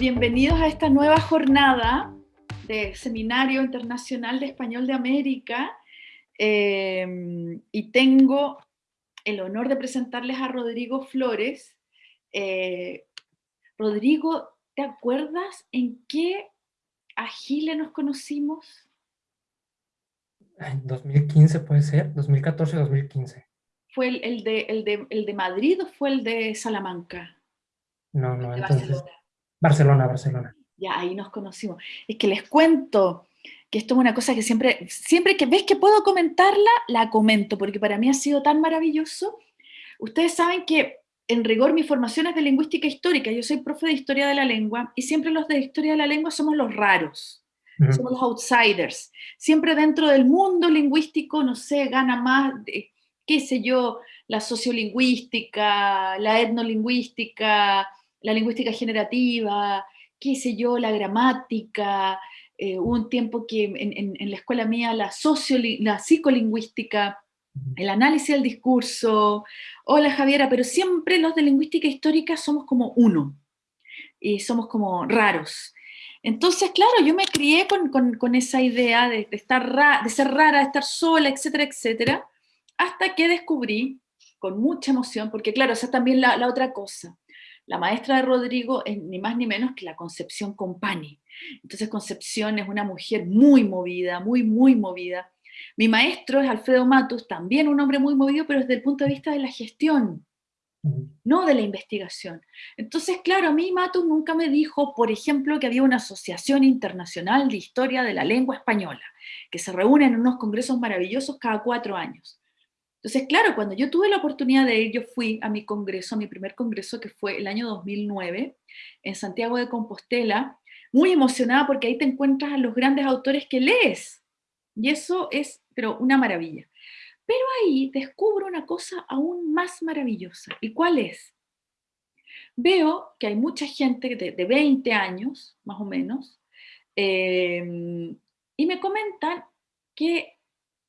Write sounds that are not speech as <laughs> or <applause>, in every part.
Bienvenidos a esta nueva jornada de Seminario Internacional de Español de América. Eh, y tengo el honor de presentarles a Rodrigo Flores. Eh, Rodrigo, ¿te acuerdas en qué agile nos conocimos? En 2015 puede ser, 2014-2015. ¿Fue el, de, el, de, Madrid o fue el de Salamanca? No, no, entonces... Barcelona, Barcelona. Ya, ahí nos conocimos. Es que les cuento que esto es una cosa que siempre, siempre que ves que puedo comentarla, la comento, porque para mí ha sido tan maravilloso. Ustedes saben que en rigor mi formación es de lingüística histórica, yo soy profe de historia de la lengua, y siempre los de historia de la lengua somos los raros, somos los outsiders. Siempre dentro del mundo lingüístico, no sé, gana más, qué sé yo, la sociolingüística, la etnolingüística, la lingüística generativa, qué sé yo, la gramática, eh, hubo un tiempo que en, la escuela mía la, psicolingüística, el análisis del discurso, hola Javiera, pero siempre los de lingüística histórica somos como uno, y somos como raros. Entonces, claro, yo me crié con, esa idea de, estar de ser rara, de estar sola, etcétera, etcétera, hasta que descubrí, con mucha emoción, porque claro, esa es también la otra cosa, la maestra de Rodrigo es ni más ni menos que la Concepción Compani. Entonces Concepción es una mujer muy movida, muy, muy movida. Mi maestro es Alfredo Matus, también un hombre muy movido, pero desde el punto de vista de la gestión, no de la investigación. Entonces, claro, a mí Matus nunca me dijo, por ejemplo, que había una asociación internacional de historia de la lengua española, que se reúne en unos congresos maravillosos cada cuatro años. Entonces, claro, cuando yo tuve la oportunidad de ir, yo fui a mi congreso, a mi primer congreso, que fue el año 2009, en Santiago de Compostela, muy emocionada porque ahí te encuentras a los grandes autores que lees. Y eso es, pero una maravilla. Pero ahí descubro una cosa aún más maravillosa. ¿Y cuál es? Veo que hay mucha gente de, de 20 años, más o menos, eh, y me comentan que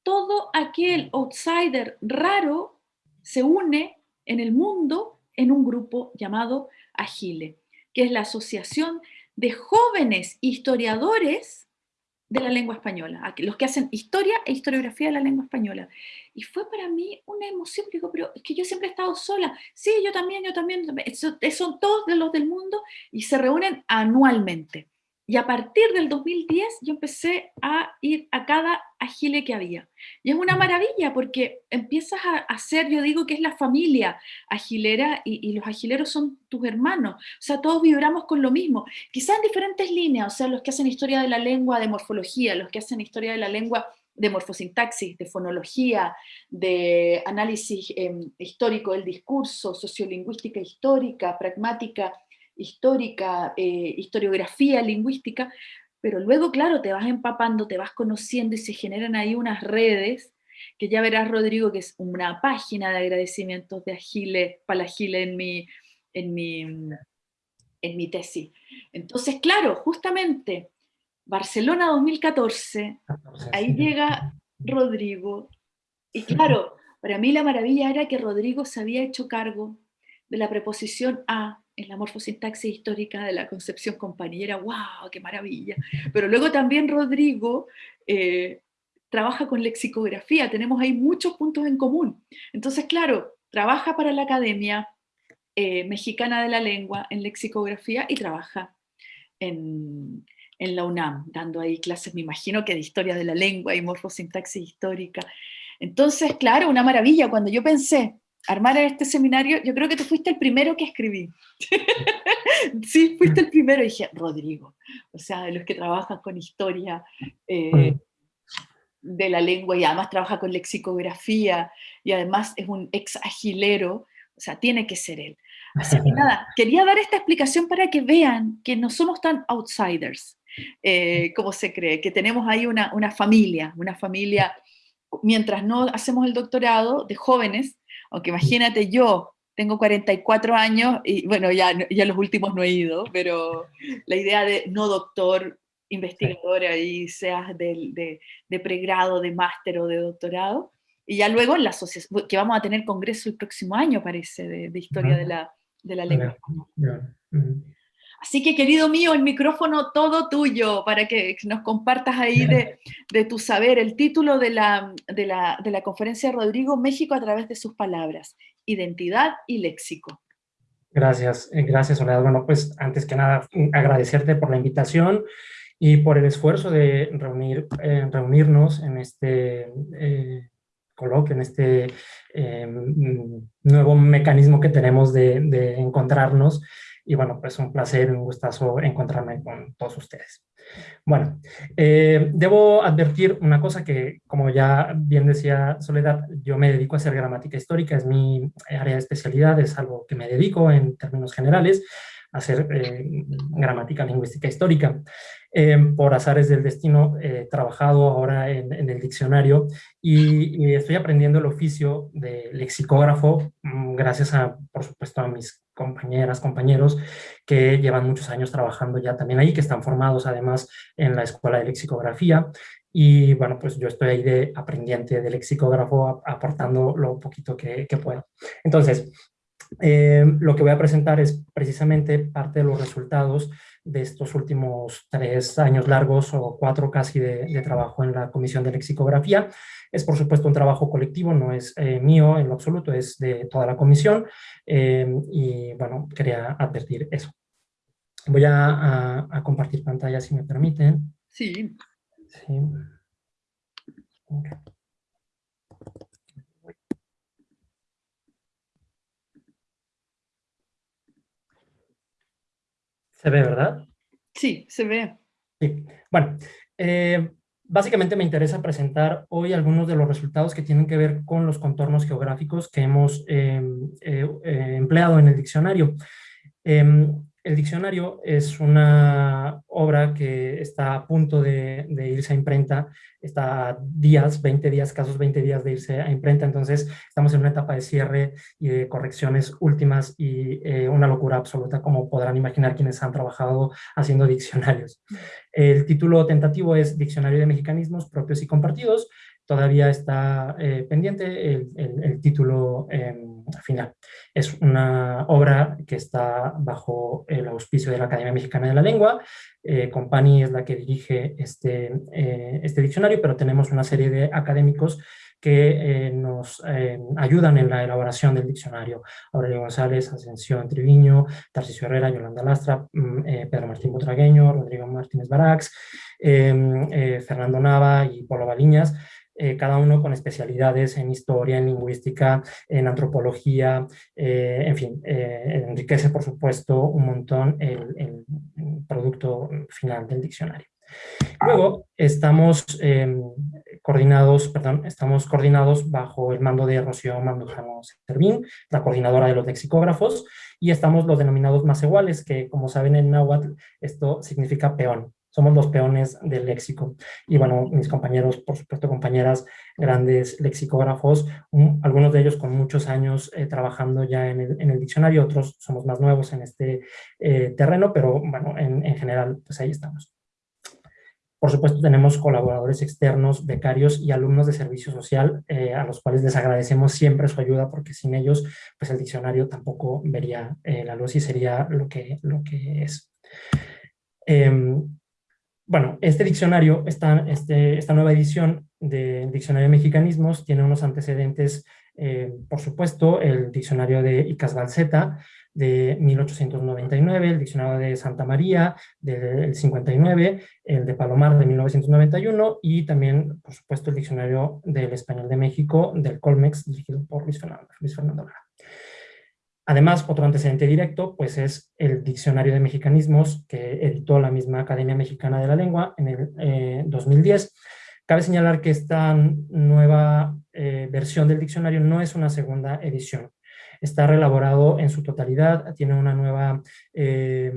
todo aquel outsider raro se une en el mundo en un grupo llamado Agile, que es la Asociación de Jóvenes Historiadores de la Lengua Española, los que hacen historia e historiografía de la lengua española. Y fue para mí una emoción, digo, pero es que yo siempre he estado sola. Sí, yo también, yo también, son todos de los del mundo y se reúnen anualmente. Y a partir del 2010 yo empecé a ir a cada agile que había. Y es una maravilla porque empiezas a hacer, yo digo que es la familia agilera y, los agileros son tus hermanos. O sea, todos vibramos con lo mismo. Quizás en diferentes líneas, o sea, los que hacen historia de la lengua, de morfología, los que hacen historia de la lengua de morfosintaxis, de fonología, de análisis em, histórico del discurso, sociolingüística histórica, pragmática, histórica, eh, historiografía lingüística, pero luego, claro, te vas empapando, te vas conociendo y se generan ahí unas redes, que ya verás, Rodrigo, que es una página de agradecimientos de Agile, para Agile en mi, en mi, en mi tesis. Entonces, claro, justamente, Barcelona 2014, ahí llega Rodrigo, y claro, para mí la maravilla era que Rodrigo se había hecho cargo de la preposición a en la morfosintaxis histórica de la concepción compañera, ¡wow! ¡Qué maravilla! Pero luego también Rodrigo eh, trabaja con lexicografía, tenemos ahí muchos puntos en común. Entonces, claro, trabaja para la Academia eh, Mexicana de la Lengua en lexicografía y trabaja en, en la UNAM, dando ahí clases, me imagino que de historia de la lengua y morfosintaxis histórica. Entonces, claro, una maravilla. Cuando yo pensé, armar este seminario, yo creo que tú fuiste el primero que escribí. <laughs> sí, fuiste el primero. Y dije, Rodrigo, o sea, de los que trabajan con historia eh, de la lengua y además trabaja con lexicografía y además es un ex agilero, o sea, tiene que ser él. Así que <laughs> nada, quería dar esta explicación para que vean que no somos tan outsiders, eh, como se cree, que tenemos ahí una, una familia, una familia, mientras no hacemos el doctorado de jóvenes, aunque imagínate yo, tengo 44 años y bueno, ya, ya los últimos no he ido, pero la idea de no doctor, investigador ahí, seas de, de, pregrado, de máster o de doctorado, y ya luego en la asociación, que vamos a tener congreso el próximo año, parece, de, historia de la, de la lengua. Así que, querido mío, el micrófono todo tuyo para que nos compartas ahí de, <laughs> de tu saber. El título de la, de, la, de la conferencia de Rodrigo, México a través de sus palabras, identidad y léxico. Gracias, eh, gracias Soledad. Bueno, pues antes que nada agradecerte por la invitación y por el esfuerzo de reunir, eh, reunirnos en este eh, coloquio, en este nuevo mecanismo que tenemos de, de encontrarnos y bueno, pues un placer y un gustazo encontrarme con todos ustedes. Bueno, eh, debo advertir una cosa que, como ya bien decía Soledad, yo me dedico a hacer gramática histórica, es mi área de especialidad, es algo que me dedico en términos generales, a hacer eh, gramática lingüística histórica. Eh, por azares del destino, he trabajado ahora en, el diccionario y, y, estoy aprendiendo el oficio de lexicógrafo, mm, gracias a, por supuesto, a mis compañeras, compañeros que llevan muchos años trabajando ya también ahí, que están formados además en la Escuela de Lexicografía. Y bueno, pues yo estoy ahí de aprendiente de lexicógrafo aportando lo poquito que, puedo. Entonces, eh, lo que voy a presentar es precisamente parte de los resultados de estos últimos tres años largos o cuatro casi de, de trabajo en la Comisión de Lexicografía. Es por supuesto un trabajo colectivo, no es eh, mío en lo absoluto, es de toda la comisión eh, y bueno, quería advertir eso. Voy a, compartir pantalla si me permiten. Sí. Sí. ¿Se ve, verdad? Sí, se ve. Sí. Bueno, eh, Básicamente me interesa presentar hoy algunos de los resultados que tienen que ver con los contornos geográficos que hemos em, eh, eh, empleado en el diccionario. El diccionario es una obra que está a punto de, irse a imprenta, está días, 20 días, casos 20 días de irse a imprenta, entonces estamos en una etapa de cierre y de correcciones últimas y eh, una locura absoluta, como podrán imaginar quienes han trabajado haciendo diccionarios. El título tentativo es Diccionario de Mexicanismos Propios y Compartidos, todavía está eh, pendiente el, título em, final. Es una obra que está bajo el auspicio de la Academia Mexicana de la Lengua. Eh, Compani es la que dirige este, eh, este diccionario, pero tenemos una serie de académicos que nos ayudan en la elaboración del diccionario. Aurelio González, Ascensión Triviño, Tarcisio Herrera, Yolanda Lastra, mm, Pedro Martín Butragueño, Rodrigo Martínez Barax, em, Fernando Nava y Polo Baliñas, eh, cada uno con especialidades en historia, en lingüística, en antropología, eh, en fin, eh, enriquece por supuesto un montón el, producto final del diccionario. Luego estamos em, coordinados, perdón, estamos coordinados bajo el mando de Rocío Mandujano Servín, la coordinadora de los lexicógrafos, y estamos los denominados más iguales, que como saben en náhuatl esto significa peón somos los peones del léxico. Y bueno, mis compañeros, por supuesto compañeras, grandes lexicógrafos, algunos de ellos con muchos años eh, trabajando ya en el, diccionario, otros somos más nuevos en este eh, terreno, pero bueno, en, general, pues ahí estamos. Por supuesto, tenemos colaboradores externos, becarios y alumnos de servicio social, eh, a los cuales les agradecemos siempre su ayuda, porque sin ellos, pues el diccionario tampoco vería la luz y sería lo que, lo que es. Em, bueno, este diccionario, esta, este, esta nueva edición del Diccionario de Mexicanismos tiene unos antecedentes, eh, por supuesto, el diccionario de Icas Balseta de 1899, el diccionario de Santa María del 59, el de Palomar de 1991 y también, por supuesto, el diccionario del Español de México del Colmex, dirigido por Luis Fernando, Luis Fernando Lara. Además, otro antecedente directo pues es el Diccionario de Mexicanismos que editó la misma Academia Mexicana de la Lengua en el 2010. Eh, Cabe señalar que esta nueva eh, versión del diccionario no es una segunda edición. Está reelaborado en su totalidad, tiene una nueva eh,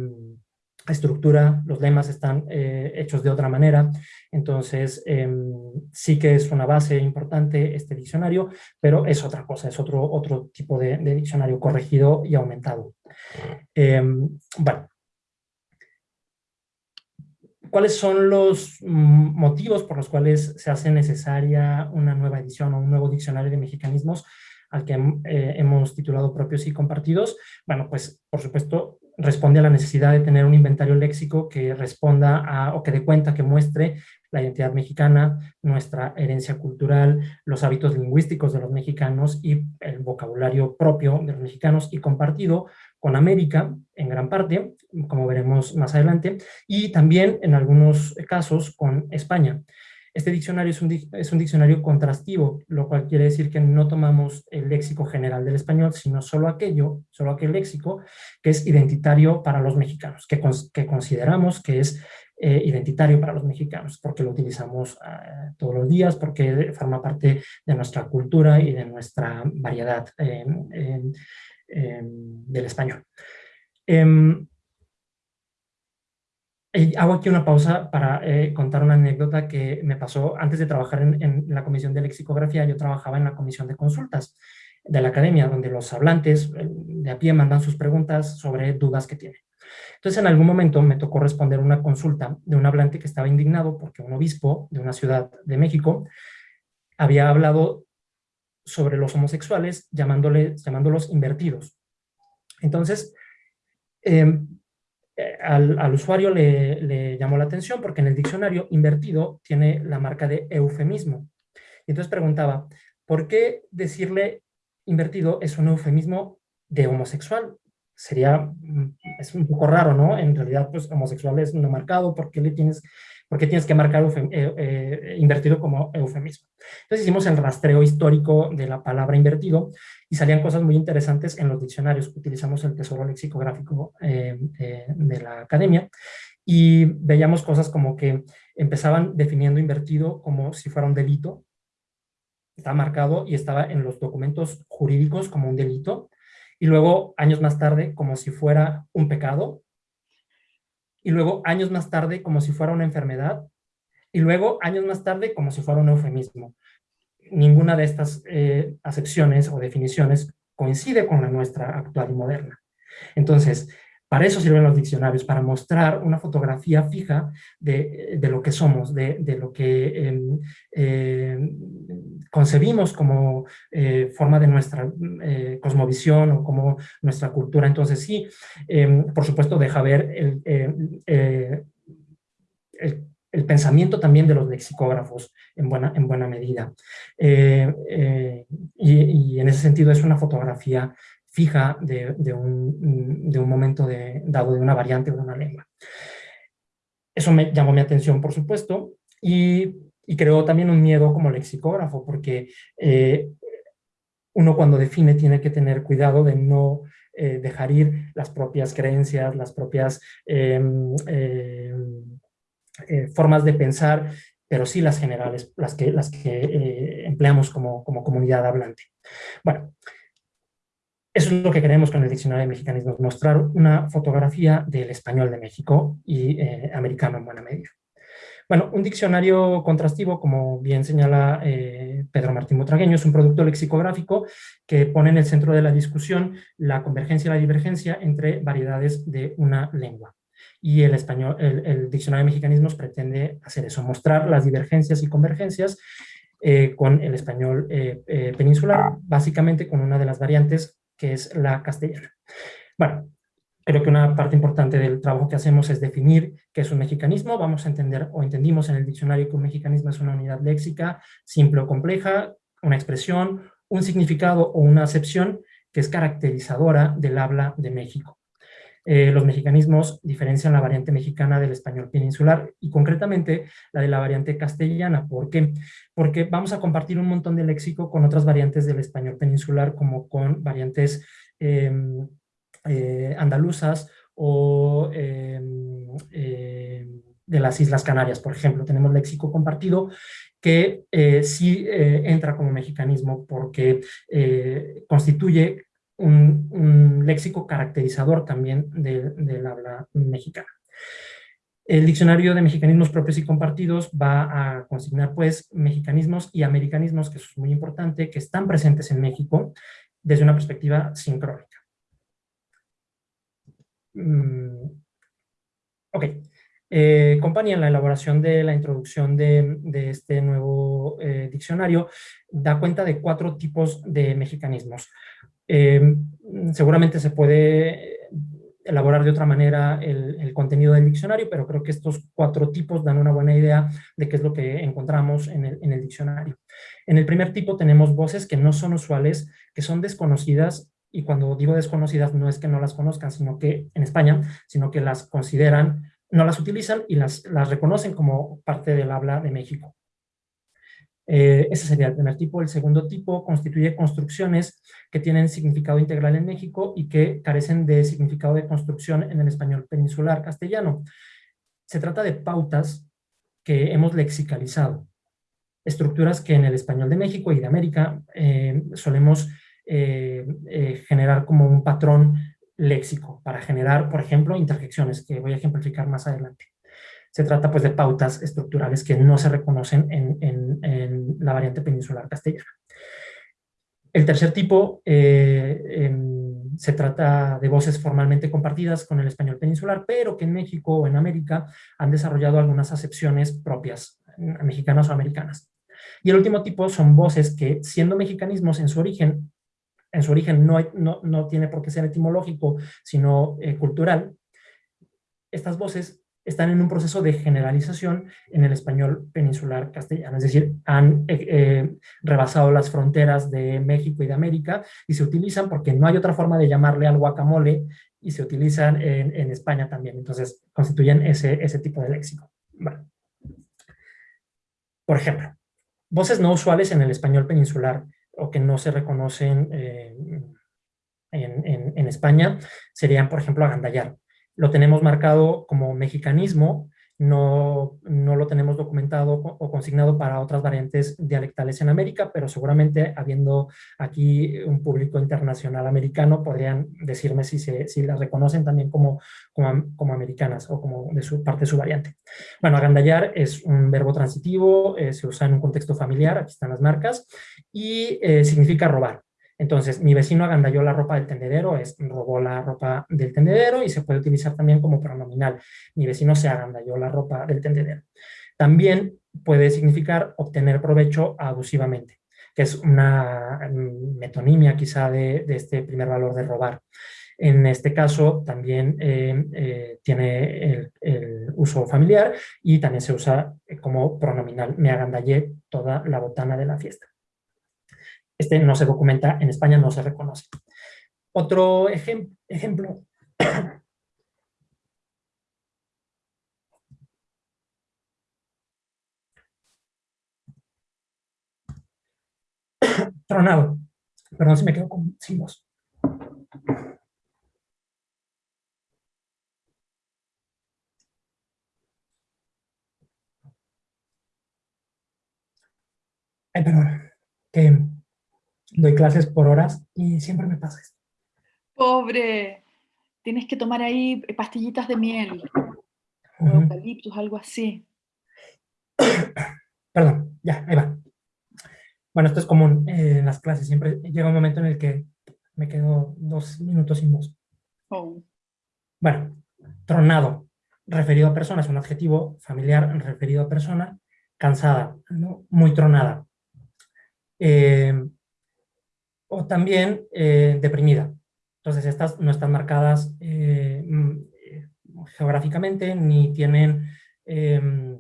estructura, los lemas están eh, hechos de otra manera, entonces em, sí que es una base importante este diccionario, pero es otra cosa, es otro, otro tipo de, diccionario corregido y aumentado. Em, bueno, ¿cuáles son los motivos por los cuales se hace necesaria una nueva edición o un nuevo diccionario de mexicanismos? al que eh, hemos titulado propios y compartidos, bueno, pues por supuesto responde a la necesidad de tener un inventario léxico que responda a, o que dé cuenta, que muestre la identidad mexicana, nuestra herencia cultural, los hábitos lingüísticos de los mexicanos y el vocabulario propio de los mexicanos y compartido con América en gran parte, como veremos más adelante, y también en algunos casos con España. Este diccionario es un, es un, diccionario contrastivo, lo cual quiere decir que no tomamos el léxico general del español, sino solo aquello, solo aquel léxico que es identitario para los mexicanos, que, que consideramos que es eh, identitario para los mexicanos, porque lo utilizamos eh, todos los días, porque forma parte de nuestra cultura y de nuestra variedad del español. Em, hago aquí una pausa para eh, contar una anécdota que me pasó antes de trabajar en, la comisión de lexicografía, yo trabajaba en la comisión de consultas de la academia, donde los hablantes eh, de a pie mandan sus preguntas sobre dudas que tienen. Entonces, en algún momento me tocó responder una consulta de un hablante que estaba indignado porque un obispo de una ciudad de México había hablado sobre los homosexuales llamándolos invertidos. Entonces, eh, al, usuario le, llamó la atención porque en el diccionario invertido tiene la marca de eufemismo. Y entonces preguntaba, ¿por qué decirle invertido es un eufemismo de homosexual? Sería, mm, es un poco raro, ¿no? En realidad, pues homosexual es no marcado, ¿por qué le tienes porque tienes que marcar eh, eh, invertido como eufemismo. Entonces hicimos el rastreo histórico de la palabra invertido y salían cosas muy interesantes en los diccionarios. Utilizamos el tesoro lexicográfico eh, de la academia y veíamos cosas como que empezaban definiendo invertido como si fuera un delito, estaba marcado y estaba en los documentos jurídicos como un delito, y luego años más tarde como si fuera un pecado, y luego años más tarde como si fuera una enfermedad, y luego años más tarde como si fuera un eufemismo. Ninguna de estas eh, acepciones o definiciones coincide con la nuestra actual y moderna. Entonces, para eso sirven los diccionarios, para mostrar una fotografía fija de, lo que somos, de, lo que em, em, concebimos como eh, forma de nuestra eh, cosmovisión o como nuestra cultura. Entonces sí, em, por supuesto deja ver el, eh, pensamiento también de los lexicógrafos en buena, en buena medida. y, en ese sentido es una fotografía fija de, un, momento dado de una variante o de una lengua. Eso me llamó mi atención, por supuesto, y, creó también un miedo como lexicógrafo, porque eh, uno cuando define tiene que tener cuidado de no eh, dejar ir las propias creencias, las propias em, em, eh, formas de pensar, pero sí las generales, las que, las que empleamos como, como comunidad hablante. Bueno, eso es lo que queremos con el Diccionario de Mexicanismos, mostrar una fotografía del español de México y eh, americano en buena medida. Bueno, un diccionario contrastivo, como bien señala eh, Pedro Martín Motragueño, es un producto lexicográfico que pone en el centro de la discusión la convergencia y la divergencia entre variedades de una lengua. Y el, español, el, Diccionario de Mexicanismos pretende hacer eso, mostrar las divergencias y convergencias eh, con el español peninsular, básicamente con una de las variantes que es la castellana. Bueno, creo que una parte importante del trabajo que hacemos es definir qué es un mexicanismo. Vamos a entender, o entendimos en el diccionario que un mexicanismo es una unidad léxica simple o compleja, una expresión, un significado o una acepción que es caracterizadora del habla de México. Eh, los mexicanismos diferencian la variante mexicana del español peninsular y concretamente la de la variante castellana. ¿Por qué? Porque vamos a compartir un montón de léxico con otras variantes del español peninsular como con variantes em, eh, andaluzas o em, em, de las Islas Canarias, por ejemplo. Tenemos léxico compartido que eh, sí entra como mexicanismo porque constituye un, léxico caracterizador también del habla mexicana. El diccionario de mexicanismos propios y compartidos va a consignar pues mexicanismos y americanismos, que es muy importante, que están presentes en México desde una perspectiva sincrónica. Mm, ok. Eh, compañía en la elaboración de la introducción de, este nuevo eh, diccionario da cuenta de cuatro tipos de mexicanismos. Eh, seguramente se puede elaborar de otra manera el, contenido del diccionario, pero creo que estos cuatro tipos dan una buena idea de qué es lo que encontramos en el, diccionario. En el primer tipo tenemos voces que no son usuales, que son desconocidas, y cuando digo desconocidas no es que no las conozcan, sino que en España, sino que las consideran, no las utilizan y las reconocen como parte del habla de México. Eh, ese sería el primer tipo. El segundo tipo constituye construcciones que tienen significado integral en México y que carecen de significado de construcción en el español peninsular castellano. Se trata de pautas que hemos lexicalizado, estructuras que en el español de México y de América eh, solemos eh, generar como un patrón léxico para generar, por ejemplo, interjecciones, que voy a ejemplificar más adelante se trata pues de pautas estructurales que no se reconocen en, la variante peninsular castellana. El tercer tipo eh, em, se trata de voces formalmente compartidas con el español peninsular, pero que en México o en América han desarrollado algunas acepciones propias, mexicanas o americanas. Y el último tipo son voces que, siendo mexicanismos en su origen, en su origen no, no, tiene por qué ser etimológico, sino eh, cultural, estas voces están en un proceso de generalización en el español peninsular castellano, es decir, han eh, eh, rebasado las fronteras de México y de América y se utilizan porque no hay otra forma de llamarle al guacamole y se utilizan en, España también, entonces constituyen ese, ese tipo de léxico. Por ejemplo, voces no usuales en el español peninsular o que no se reconocen eh, en, en España serían, por ejemplo, agandallar lo tenemos marcado como mexicanismo, no, no, lo tenemos documentado o consignado para otras variantes dialectales en América, pero seguramente habiendo aquí un público internacional americano, podrían decirme si, se, si las reconocen también como, como, americanas o como de su parte de su variante. Bueno, agandallar es un verbo transitivo, eh, se usa en un contexto familiar, aquí están las marcas, y eh, significa robar. Entonces, mi vecino agandalló la ropa del tendedero, es robó la ropa del tendedero y se puede utilizar también como pronominal. Mi vecino se agandalló la ropa del tendedero. También puede significar obtener provecho abusivamente, que es una metonimia quizá de, este primer valor de robar. En este caso también eh, eh, tiene el, uso familiar y también se usa como pronominal. Me agandallé toda la botana de la fiesta. Este no se documenta, en España no se reconoce. Otro ejemplo. <coughs> Tronado. Perdón si me quedo con, sin perdón. Que doy clases por horas y siempre me pasa esto. Pobre, tienes que tomar ahí pastillitas de miel, o eucaliptus, algo así. <coughs> Perdón, ya, ahí va. Bueno, esto es común eh, en las clases, siempre llega un momento en el que me quedo dos minutos sin voz. Oh. Bueno, tronado, referido a persona, es un adjetivo familiar referido a persona, cansada, muy tronada. Eh, o también eh, deprimida. Entonces estas no están marcadas eh, mm, geográficamente ni tienen em,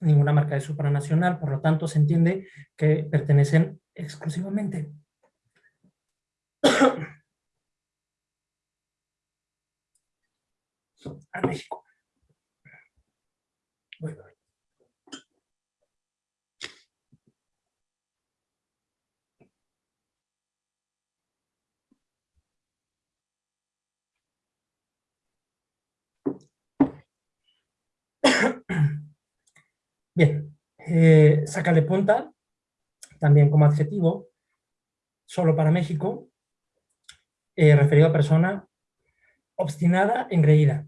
ninguna marca de supranacional, por lo tanto se entiende que pertenecen exclusivamente <coughs> a México. Bien, eh, sácale punta, también como adjetivo, solo para México, eh, referido a persona obstinada, engreída.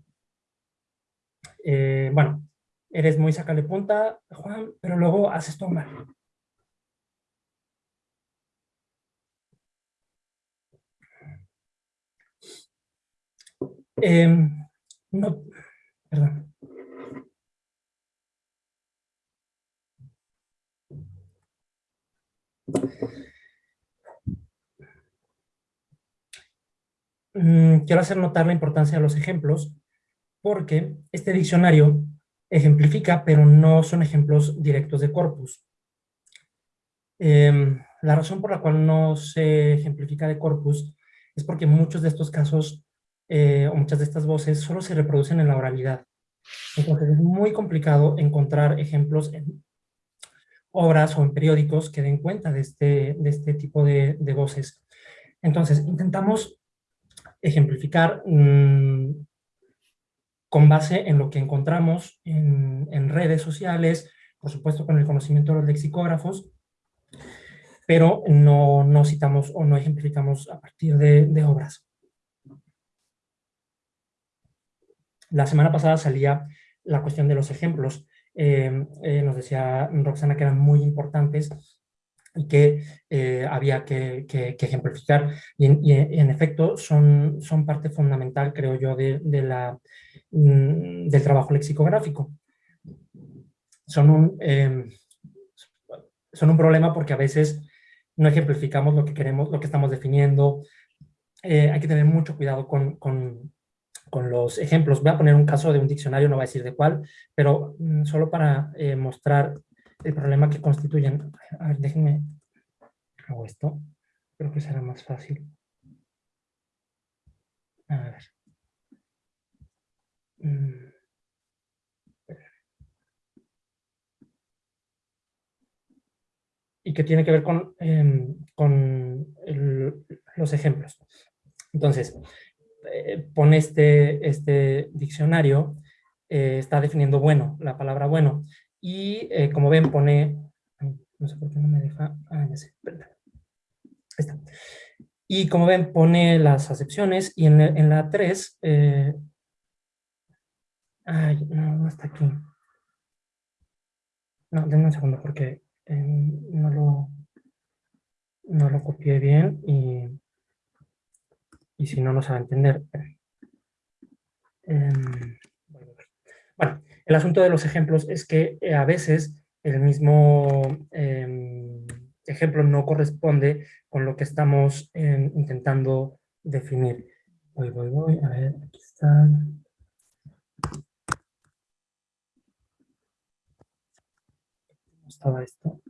Eh, bueno, eres muy sácale punta, Juan, pero luego haces todo mal. Em, no, perdón. Mm, quiero hacer notar la importancia de los ejemplos porque este diccionario ejemplifica, pero no son ejemplos directos de corpus. Em, la razón por la cual no se ejemplifica de corpus es porque muchos de estos casos eh, o muchas de estas voces solo se reproducen en la oralidad. Entonces es muy complicado encontrar ejemplos en obras o en periódicos que den cuenta de este, de este tipo de, voces. Entonces intentamos ejemplificar mm, con base en lo que encontramos en, redes sociales, por supuesto con el conocimiento de los lexicógrafos, pero no, no citamos o no ejemplificamos a partir de, obras. La semana pasada salía la cuestión de los ejemplos. Eh, eh, nos decía Roxana que eran muy importantes que eh, había que, ejemplificar. Y en, efecto son, son parte fundamental, creo yo, de, la, mm, del trabajo lexicográfico. Son un, son un problema porque a veces no ejemplificamos lo que queremos, lo que estamos definiendo. Eh, hay que tener mucho cuidado con, con, con, los ejemplos. Voy a poner un caso de un diccionario, no voy a decir de cuál, pero mm, solo para eh, mostrar el problema que constituyen. A ver, déjenme, hago esto. Creo que será más fácil. A ver. Mm. y que tiene que ver con, em, con los ejemplos. Entonces, eh, pone este, este diccionario, eh, está definiendo bueno, la palabra bueno, y eh, como ven pone, no sé por qué no me deja, ah, ya sé, está. Y como ven pone las acepciones y en, en la 3, ay, no, no está aquí. No, denme un segundo porque no, lo, no lo copié bien y, y si no, no se va a entender. Em, bueno, el asunto de los ejemplos es que eh, a veces el mismo em, ejemplo no corresponde con lo que estamos em, intentando definir. Voy, voy, voy, a ver, aquí está. estaba esto?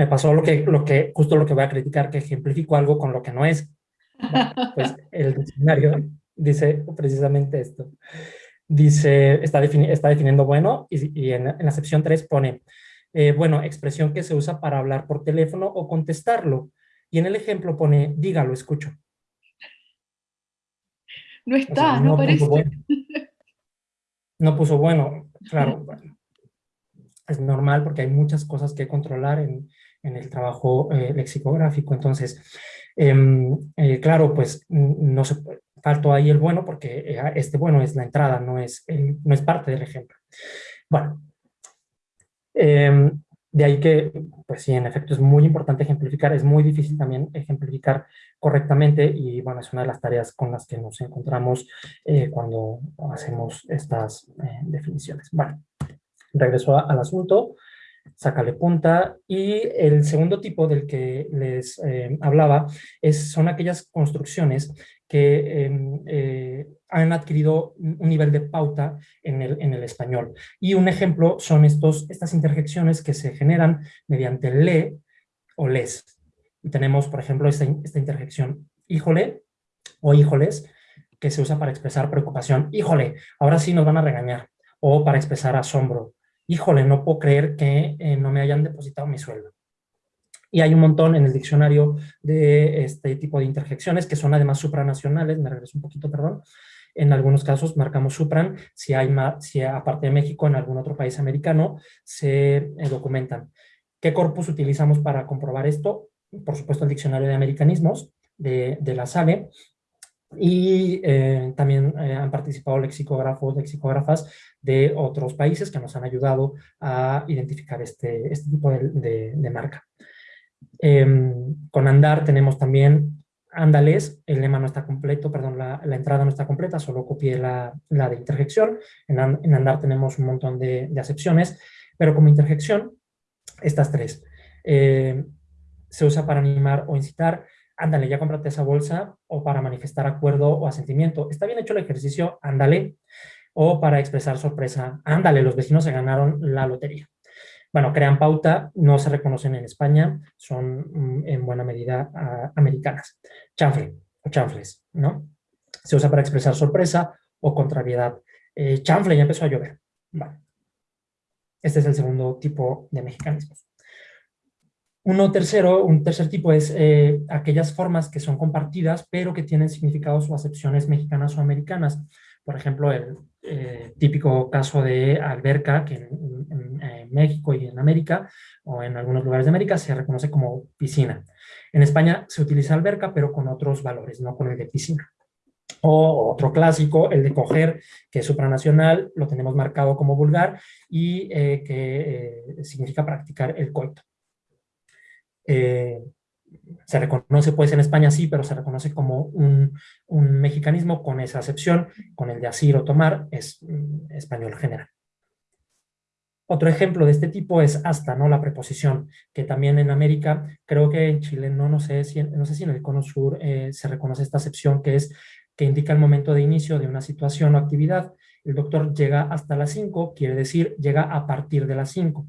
Me pasó lo que, lo que, justo lo que voy a criticar, que ejemplifico algo con lo que no es. <laughs> pues el diccionario dice precisamente esto. Dice, está, está definiendo bueno, y, en, en, la sección 3 pone, eh, bueno, expresión que se usa para hablar por teléfono o contestarlo. Y en el ejemplo pone, dígalo, escucho. No está, no, parece. <laughs> No puso bueno, claro. es normal porque hay muchas cosas que controlar en, el trabajo eh, lexicográfico. Entonces, em, eh, claro, pues no se faltó ahí el bueno porque este bueno es la entrada, no es, no es parte del ejemplo. Bueno, Em, de ahí que, pues sí, en efecto es muy importante ejemplificar, es muy difícil también ejemplificar correctamente y bueno, es una de las tareas con las que nos encontramos eh, cuando hacemos estas eh, definiciones. Bueno, regreso al asunto, sácale punta y el segundo tipo del que les eh, hablaba es, son aquellas construcciones que em, eh, han adquirido un nivel de pauta en el, en el, español. Y un ejemplo son estos, estas interjecciones que se generan mediante le o les. Y tenemos, por ejemplo, esta, esta interjección híjole o híjoles, que se usa para expresar preocupación. Híjole, ahora sí nos van a regañar. O para expresar asombro. Híjole, no puedo creer que eh, no me hayan depositado mi sueldo. Y hay un montón en el diccionario de este tipo de interjecciones que son además supranacionales, me regreso un poquito, perdón. En algunos casos marcamos supran, si hay si aparte de México, en algún otro país americano, se eh, documentan. ¿Qué corpus utilizamos para comprobar esto? Por supuesto, el diccionario de americanismos de, de la SALE, y eh, también eh, han participado lexicógrafos, lexicógrafas de otros países que nos han ayudado a identificar este, este tipo de, de marca. Em, con Andar tenemos también ándales, el lema no está completo, perdón, la, entrada no está completa, solo copié la, de interjección. En, andar tenemos un montón de, acepciones, pero como interjección, estas tres. Eh, se usa para animar o incitar, ándale, ya cómprate esa bolsa, o para manifestar acuerdo o asentimiento. Está bien hecho el ejercicio, ándale, o para expresar sorpresa, ándale, los vecinos se ganaron la lotería. Bueno, crean pauta, no se reconocen en España, son mm, en buena medida americanas. Chanfle o chanfles, ¿no? Se usa para expresar sorpresa o contrariedad. Eh, chanfle, ya empezó a llover. Vale. Este es el segundo tipo de mexicanismos. Uno tercero, un tercer tipo es eh, aquellas formas que son compartidas, pero que tienen significados o acepciones mexicanas o americanas. Por ejemplo, el eh, típico caso de alberca, que en, México y en América, o en algunos lugares de América, se reconoce como piscina. En España se utiliza alberca, pero con otros valores, no con el de piscina. O otro clásico, el de coger, que es supranacional, lo tenemos marcado como vulgar y eh, que eh, significa practicar el coito. Se reconoce pues en España sí, pero se reconoce como un, mexicanismo con esa acepción, con el de asir o tomar, es mm, español general. Otro ejemplo de este tipo es hasta, ¿no? La preposición, que también en América, creo que en Chile, no, sé, si, no sé si en el cono sur eh, se reconoce esta acepción, que es que indica el momento de inicio de una situación o actividad. El doctor llega hasta las 5, quiere decir llega a partir de las 5.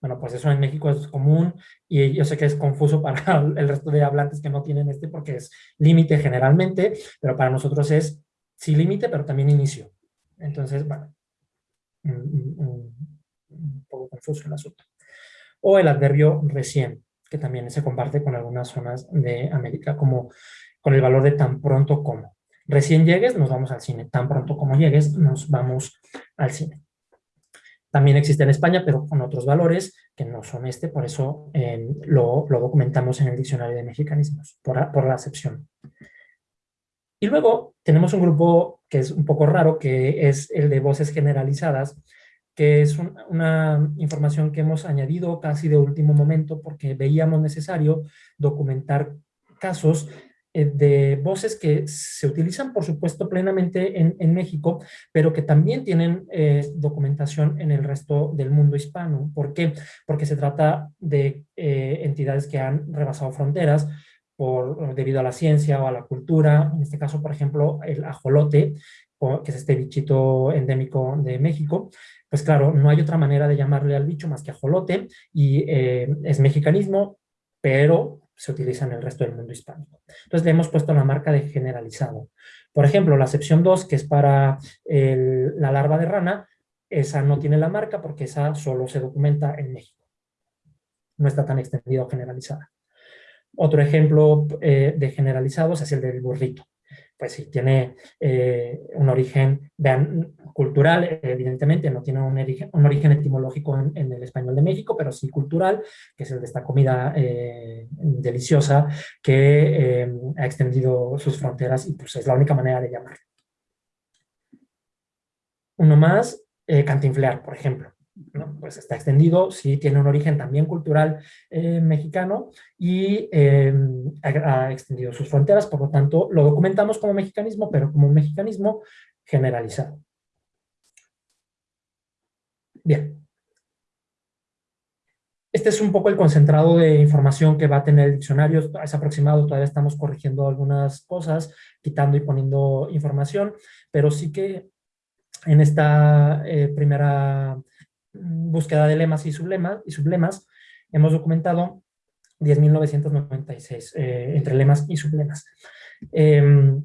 Bueno, pues eso en México es común y yo sé que es confuso <laughs> para el resto de hablantes que no tienen este porque es límite generalmente, pero para nosotros es sí límite, pero también inicio. Entonces, bueno, un, poco confuso el asunto. O el adverbio recién, que también se comparte con algunas zonas de América, como con el valor de tan pronto como. Recién llegues, nos vamos al cine. Tan pronto como llegues, nos vamos al cine. También existe en España, pero con otros valores que no son este, por eso lo, documentamos en el diccionario de mexicanismos, por, la acepción. Y luego tenemos un grupo que es un poco raro, que es el de voces generalizadas, que es una información que hemos añadido casi de último momento porque veíamos necesario documentar casos eh, de voces que se utilizan, por supuesto, plenamente en, México, pero que también tienen eh, documentación en el resto del mundo hispano. ¿Por qué? Porque se trata de eh, entidades que han rebasado fronteras por, debido a la ciencia o a la cultura. En este caso, por ejemplo, el ajolote, que es este bichito endémico de México, pues claro, no hay otra manera de llamarle al bicho más que ajolote y es mexicanismo, pero se utiliza en el resto del mundo hispánico. Entonces le hemos puesto la marca de generalizado. Por ejemplo, la sección 2, que es para la larva de rana, esa no tiene la marca porque esa solo se documenta en México. No está tan extendida o generalizada. Otro ejemplo eh, de generalizados es el del burrito pues sí, tiene eh, un origen cultural, evidentemente, no tiene un origen, un origen etimológico en, el español de México, pero sí cultural, que es el de esta comida eh, deliciosa que eh, ha extendido sus fronteras y pues es la única manera de llamarlo. Uno más, cantinflear, por ejemplo pues está extendido, sí tiene un origen también cultural eh, mexicano y em, ha, extendido sus fronteras, por lo tanto lo documentamos como mexicanismo, pero como un mexicanismo generalizado. Bien. Este es un poco el concentrado de información que va a tener el diccionario, es aproximado, todavía estamos corrigiendo algunas cosas, quitando y poniendo información, pero sí que en esta eh, primera búsqueda de lemas y sublemas, y sublemas hemos documentado 10.996 eh, entre lemas y sublemas. Em,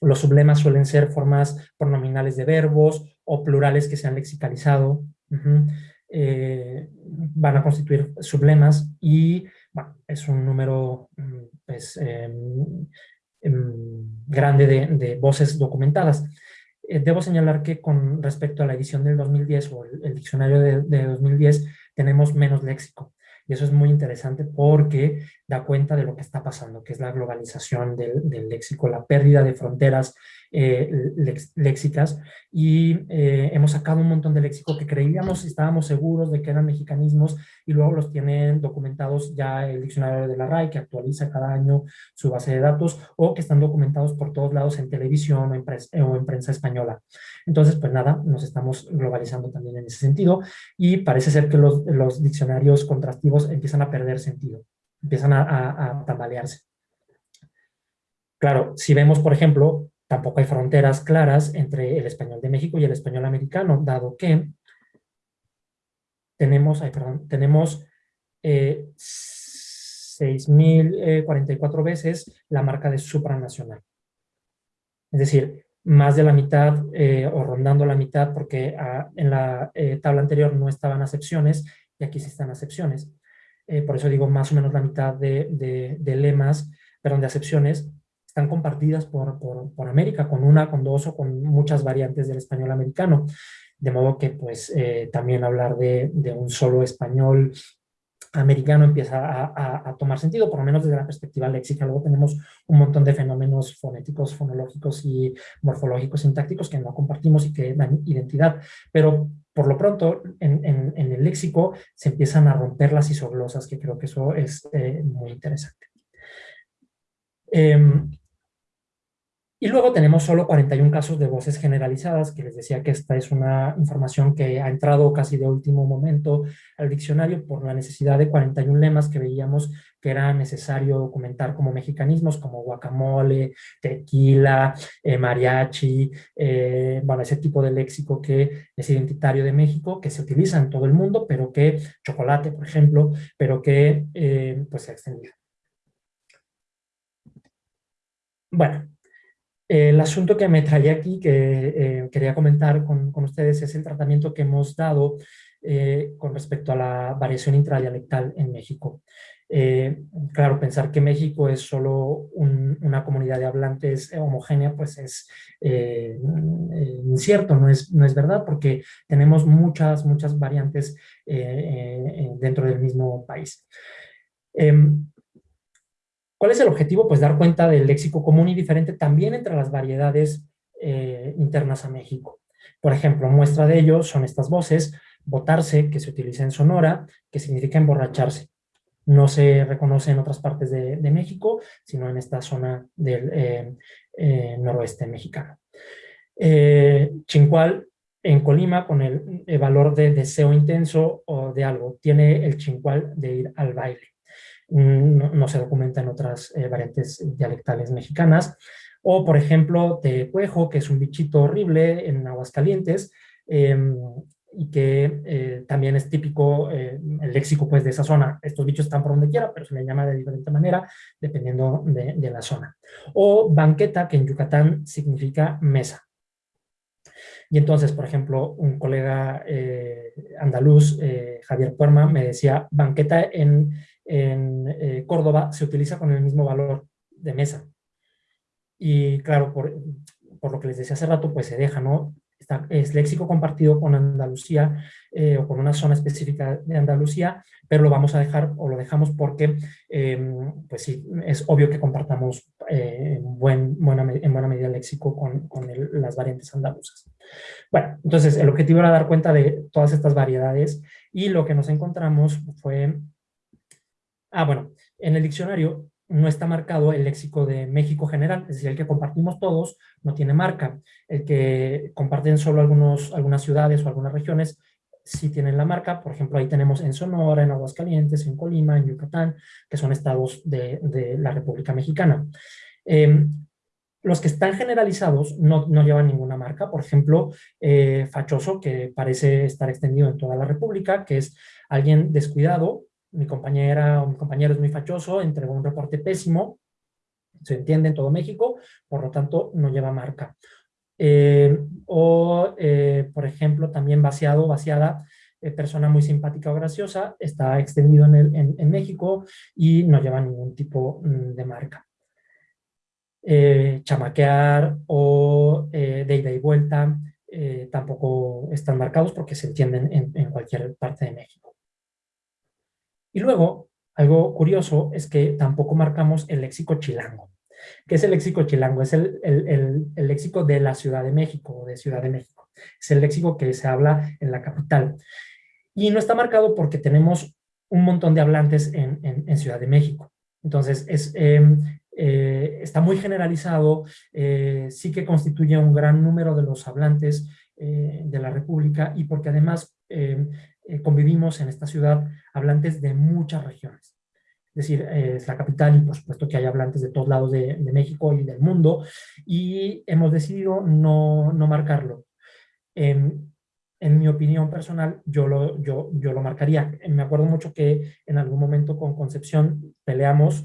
los sublemas suelen ser formas pronominales de verbos o plurales que se han lexicalizado. Eh, van a constituir sublemas y es un número mm, pues, em, em, grande de voces documentadas. Eh, debo señalar que con respecto a la edición del 2010 o el, diccionario de, 2010 tenemos menos léxico. Y eso es muy interesante porque da cuenta de lo que está pasando, que es la globalización del, léxico, la pérdida de fronteras eh, léxicas y eh, hemos sacado un montón de léxico que creíamos y estábamos seguros de que eran mexicanismos y luego los tienen documentados ya el diccionario de la RAI que actualiza cada año su base de datos o que están documentados por todos lados en televisión o en, o en prensa española. Entonces, pues nada, nos estamos globalizando también en ese sentido y parece ser que los, los diccionarios contrastivos empiezan a perder sentido, empiezan a, a, a tambalearse. Claro, si vemos, por ejemplo, tampoco hay fronteras claras entre el español de México y el español americano, dado que tenemos, ay, perdón, tenemos eh, 6.044 veces la marca de supranacional. Es decir, más de la mitad eh, o rondando la mitad porque ah, en la eh, tabla anterior no estaban acepciones y aquí sí están acepciones. Eh, por eso digo más o menos la mitad de, de, de lemas, perdón, de acepciones están compartidas por, por, América, con una, con dos o con muchas variantes del español americano. De modo que pues también hablar de, de, un solo español americano empieza a, a, tomar sentido, por lo menos desde la perspectiva léxica. Luego tenemos un montón de fenómenos fonéticos, fonológicos y morfológicos, sintácticos que no compartimos y que dan identidad. Pero por lo pronto, en, en, el léxico se empiezan a romper las isoglosas, que creo que eso es eh, muy interesante. Eh, y luego tenemos solo 41 casos de voces generalizadas, que les decía que esta es una información que ha entrado casi de último momento al diccionario por la necesidad de 41 lemas que veíamos que era necesario documentar como mexicanismos, como guacamole, tequila, eh, mariachi, eh, bueno, ese tipo de léxico que es identitario de México, que se utiliza en todo el mundo, pero que, chocolate, por ejemplo, pero que eh, pues se ha extendido. Bueno, el asunto que me traía aquí, que eh, quería comentar con, con, ustedes, es el tratamiento que hemos dado eh, con respecto a la variación intradialectal en México. Eh, claro, pensar que México es solo un, una comunidad de hablantes homogénea, pues es incierto, no es, no es verdad, porque tenemos muchas, muchas variantes dentro del mismo país. ¿Cuál es el objetivo? Pues dar cuenta del léxico común y diferente también entre las variedades eh, internas a México. Por ejemplo, muestra de ello son estas voces, botarse, que se utiliza en Sonora, que significa emborracharse. No se reconoce en otras partes de, México, sino en esta zona del eh, eh, noroeste mexicano. chincual, en Colima, con el, el valor de deseo intenso o de algo, tiene el chincual de ir al baile. Mm, no, se documenta en otras eh, variantes dialectales mexicanas. O, por ejemplo, tecuejo, que es un bichito horrible en Aguascalientes, em, y que eh, también es típico eh, el léxico pues, de esa zona. Estos bichos están por donde quiera, pero se le llama de diferente manera dependiendo de, la zona. O banqueta, que en Yucatán significa mesa. Y entonces, por ejemplo, un colega andaluz, Javier Puerma, me decía, banqueta en en eh, Córdoba se utiliza con el mismo valor de mesa. Y claro, por, por, lo que les decía hace rato, pues se deja, ¿no? Está, es léxico compartido con Andalucía eh, o con una zona específica de Andalucía, pero lo vamos a dejar o lo dejamos porque, em, pues sí, es obvio que compartamos eh, en, buen, buena, en buena medida léxico con, con las variantes andaluzas. Bueno, entonces el objetivo era dar cuenta de todas estas variedades y lo que nos encontramos fue Ah, bueno, en el diccionario no está marcado el léxico de México general, es decir, el que compartimos todos no tiene marca. El que comparten solo algunos, algunas ciudades o algunas regiones sí tienen la marca. Por ejemplo, ahí tenemos en Sonora, en Aguascalientes, en Colima, en Yucatán, que son estados de, la República Mexicana. Em, los que están generalizados no, llevan ninguna marca. Por ejemplo, eh, fachoso, que parece estar extendido en toda la República, que es alguien descuidado mi compañera o mi compañero es muy fachoso, entregó un reporte pésimo, se entiende en todo México, por lo tanto no lleva marca. Eh, o, eh, por ejemplo, también vaciado, vaciada, eh, persona muy simpática o graciosa, está extendido en, el, en, México y no lleva ningún tipo mm, de marca. chamaquear o de ida y vuelta tampoco están marcados porque se entienden en cualquier parte de México. Y luego, algo curioso es que tampoco marcamos el léxico chilango. ¿Qué es el léxico chilango? Es el, el, léxico de la Ciudad de México o de Ciudad de México. Es el léxico que se habla en la capital. Y no está marcado porque tenemos un montón de hablantes en, en, Ciudad de México. Entonces, es, em, eh, está muy generalizado, eh, sí que constituye un gran número de los hablantes eh, de la República y porque además em, convivimos en esta ciudad hablantes de muchas regiones es decir, eh, es la capital y por supuesto que hay hablantes de todos lados de, México y del mundo, y hemos decidido no, no marcarlo. en mi opinión personal, yo lo, yo, yo lo marcaría. Me acuerdo mucho que en algún momento con Concepción peleamos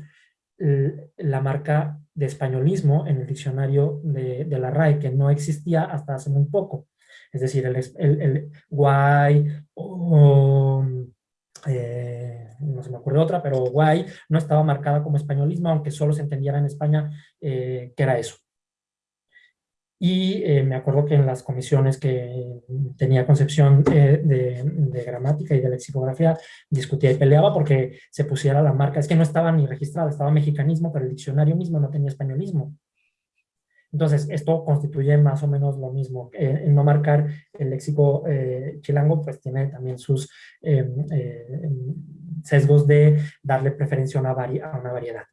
la marca de españolismo en el diccionario de, de, la RAE, que no existía hasta hace muy poco. Es decir, el, guay o... Eh, no se me ocurre otra, pero guay, no estaba marcada como españolismo, aunque solo se entendiera en España eh, que era eso. Y eh, me acuerdo que en las comisiones que tenía concepción eh, de, gramática y de lexicografía, discutía y peleaba porque se pusiera la marca. Es que no estaba ni registrada, estaba mexicanismo, pero el diccionario mismo no tenía españolismo. Entonces, esto constituye más o menos lo mismo. Eh, no marcar el léxico eh, chilango, pues tiene también sus em, eh, em, sesgos de darle preferencia a una variedad.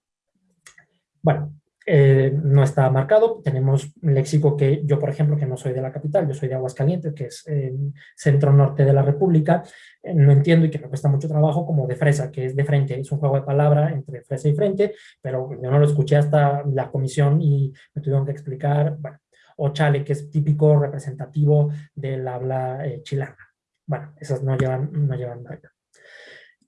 Bueno, eh, no está marcado. Tenemos léxico que yo, por ejemplo, que no soy de la capital, yo soy de Aguascalientes, que es centro-norte de la República, eh, no entiendo y que me cuesta mucho trabajo como de fresa, que es de frente, es un juego de palabra entre fresa y frente, pero yo no lo escuché hasta la comisión y me tuvieron que explicar, bueno, o chale, que es típico representativo del habla eh, chilana. Bueno, esas no llevan, no llevan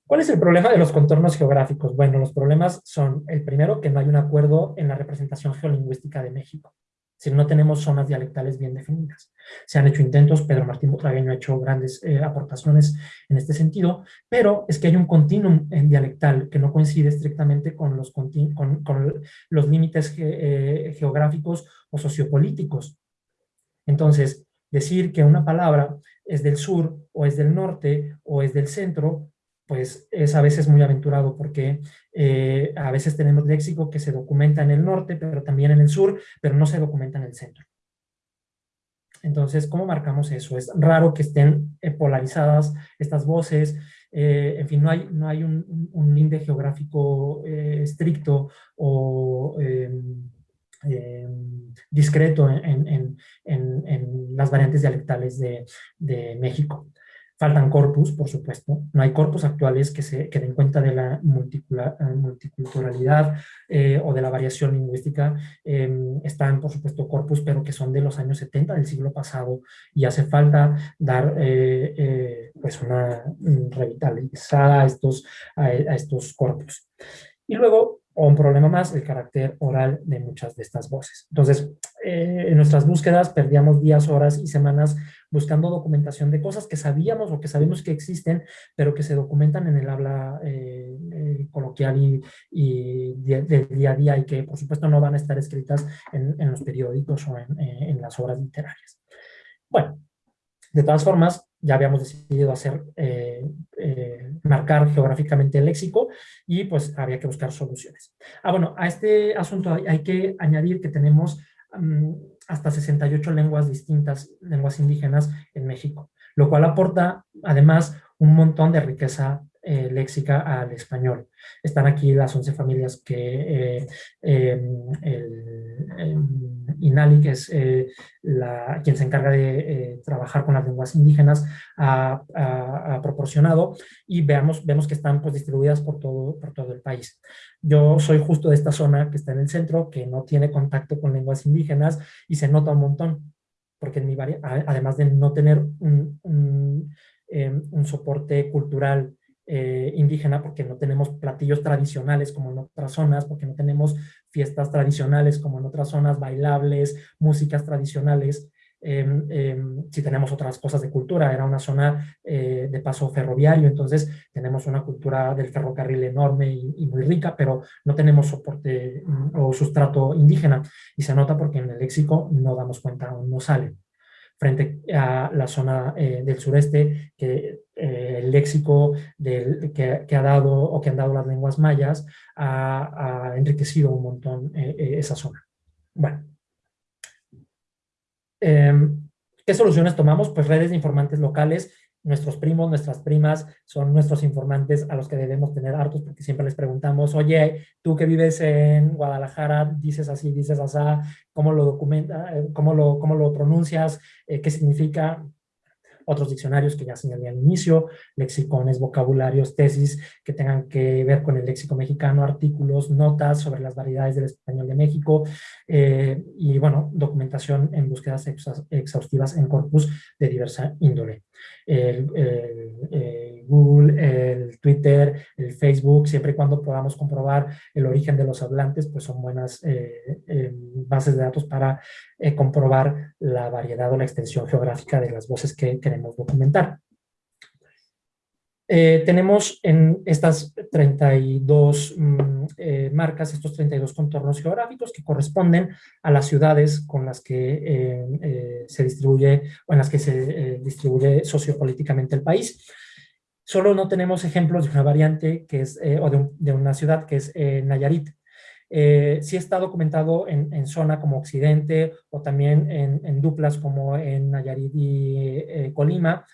¿Cuál es el problema de los contornos geográficos? Bueno, los problemas son, el primero, que no hay un acuerdo en la representación geolingüística de México. Si no tenemos zonas dialectales bien definidas. Se han hecho intentos, Pedro Martín Butragueño ha hecho grandes eh, aportaciones en este sentido, pero es que hay un continuum en dialectal que no coincide estrictamente con los, límites eh, geográficos o sociopolíticos. Entonces, decir que una palabra es del sur o es del norte o es del centro pues es a veces muy aventurado porque eh, a veces tenemos léxico que se documenta en el norte, pero también en el sur, pero no se documenta en el centro. Entonces, ¿cómo marcamos eso? Es raro que estén eh, polarizadas estas voces, eh, en fin, no hay, no hay un, un límite geográfico estricto o em, em, discreto en, las variantes dialectales de, de México. Faltan corpus, por supuesto. No hay corpus actuales que se que den cuenta de la eh, multiculturalidad eh, o de la variación lingüística. Em, están, por supuesto, corpus, pero que son de los años 70 del siglo pasado y hace falta dar eh, pues una revitalizada a estos, a estos corpus. Y luego, o un problema más, el carácter oral de muchas de estas voces. Entonces, eh, en nuestras búsquedas perdíamos días, horas y semanas buscando documentación de cosas que sabíamos o que sabemos que existen, pero que se documentan en el habla eh, eh, coloquial y, del día a día y que, por supuesto, no van a estar escritas en, en los periódicos o en, en las obras literarias. Bueno, de todas formas, ya habíamos decidido hacer, eh, eh, marcar geográficamente el léxico y pues había que buscar soluciones. Ah, bueno, a este asunto hay, que añadir que tenemos mm, hasta 68 lenguas distintas, lenguas indígenas en México, lo cual aporta además un montón de riqueza eh, léxica al español. Están aquí las 11 familias que eh, em, el, em, INALI, que es eh, la, quien se encarga de trabajar con las lenguas indígenas, ha, proporcionado y veamos, vemos que están pues, distribuidas por todo, por todo el país. Yo soy justo de esta zona que está en el centro, que no tiene contacto con lenguas indígenas y se nota un montón, porque además de no tener un, em, un soporte cultural eh, indígena porque no tenemos platillos tradicionales como en otras zonas, porque no tenemos fiestas tradicionales como en otras zonas, bailables, músicas tradicionales, em, em, si tenemos otras cosas de cultura, era una zona eh, de paso ferroviario, entonces tenemos una cultura del ferrocarril enorme y, muy rica, pero no tenemos soporte mm, o sustrato indígena, y se nota porque en el léxico no damos cuenta no sale. Frente a la zona eh, del sureste, que eh, el léxico del, que, ha dado o que han dado las lenguas mayas ha, enriquecido un montón esa zona. Bueno. Em, ¿Qué soluciones tomamos? Pues redes de informantes locales nuestros primos, nuestras primas son nuestros informantes a los que debemos tener hartos porque siempre les preguntamos, oye, tú que vives en Guadalajara, dices así, dices así, ¿cómo lo documenta, eh, cómo lo, cómo lo pronuncias, eh, qué significa? Otros diccionarios que ya señalé al inicio, lexicones, vocabularios, tesis que tengan que ver con el léxico mexicano, artículos, notas sobre las variedades del español de México eh, y, bueno, documentación en búsquedas exhaustivas en corpus de diversa índole. El, Google, el Twitter, el Facebook, siempre y cuando podamos comprobar el origen de los hablantes, pues son buenas eh, eh, bases de datos para comprobar la variedad o la extensión geográfica de las voces que queremos documentar. Eh, tenemos en estas 32 mm, eh, marcas, estos 32 contornos geográficos que corresponden a las ciudades con las que eh, se distribuye o en las que se distribuye sociopolíticamente el país. Solo no tenemos ejemplos de una variante que es, o de, una ciudad que es Nayarit. sí está documentado en, zona como Occidente o también en, en duplas como en Nayarit y Colima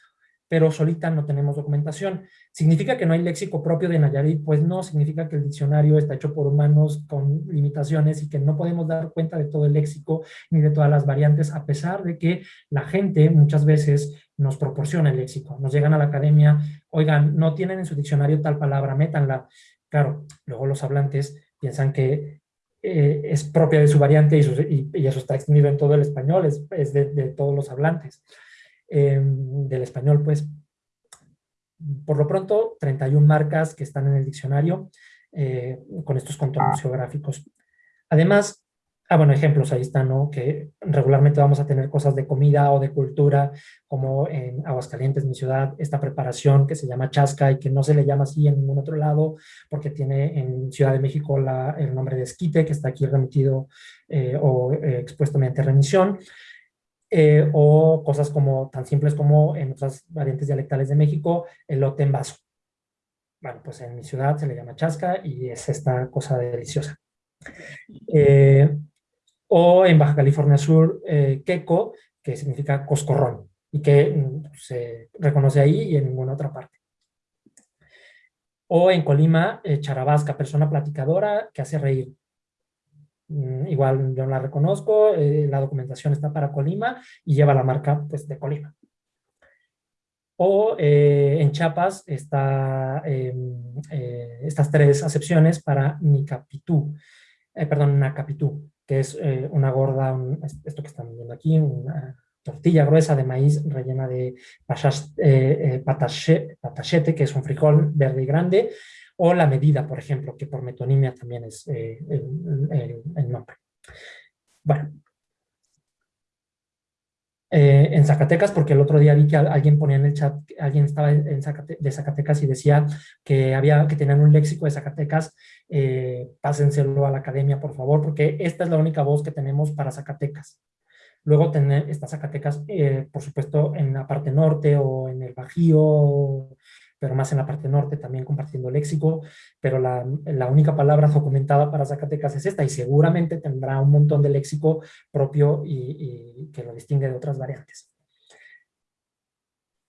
pero solita no tenemos documentación. ¿Significa que no hay léxico propio de Nayarit? Pues no, significa que el diccionario está hecho por humanos con limitaciones y que no podemos dar cuenta de todo el léxico ni de todas las variantes, a pesar de que la gente muchas veces nos proporciona el léxico. Nos llegan a la academia, oigan, no tienen en su diccionario tal palabra, métanla. Claro, luego los hablantes piensan que eh, es propia de su variante y, eso está extendido en todo el español, es, de, de todos los hablantes. Em, del español, pues, por lo pronto, 31 marcas que están en el diccionario eh, con estos contornos geográficos. Además, ah, bueno, ejemplos ahí están, ¿no? Que regularmente vamos a tener cosas de comida o de cultura, como en Aguascalientes, mi ciudad, esta preparación que se llama chasca y que no se le llama así en ningún otro lado, porque tiene en Ciudad de México la, el nombre de esquite, que está aquí remitido eh, o eh, expuesto mediante remisión. Eh, o cosas como tan simples como en otras variantes dialectales de México, el lote en vaso. Bueno, pues en mi ciudad se le llama chasca y es esta cosa deliciosa. Eh, o en Baja California Sur, eh, queco, que significa coscorrón, y que mm, se reconoce ahí y en ninguna otra parte. O en Colima, charabasca, persona platicadora que hace reír. Mm, igual yo no la reconozco, eh, la documentación está para Colima y lleva la marca pues, de Colima. O eh, en Chiapas está em, eh, estas tres acepciones para Nicapitú, perdón, Nacapitú, que es una gorda, esto que están viendo aquí, una tortilla gruesa de maíz rellena de patachete, que es un frijol verde y grande, o la medida, por ejemplo, que por metonimia también es eh, el, nombre. Bueno. Eh, en Zacatecas, porque el otro día vi que alguien ponía en el chat, alguien estaba en de Zacatecas y decía que había que tener un léxico de Zacatecas, eh, pásenselo a la academia, por favor, porque esta es la única voz que tenemos para Zacatecas. Luego tener estas Zacatecas, por supuesto, en la parte norte o en el Bajío, pero más en la parte norte, también compartiendo léxico, pero la, única palabra documentada para Zacatecas es esta, y seguramente tendrá un montón de léxico propio y, que lo distingue de otras variantes.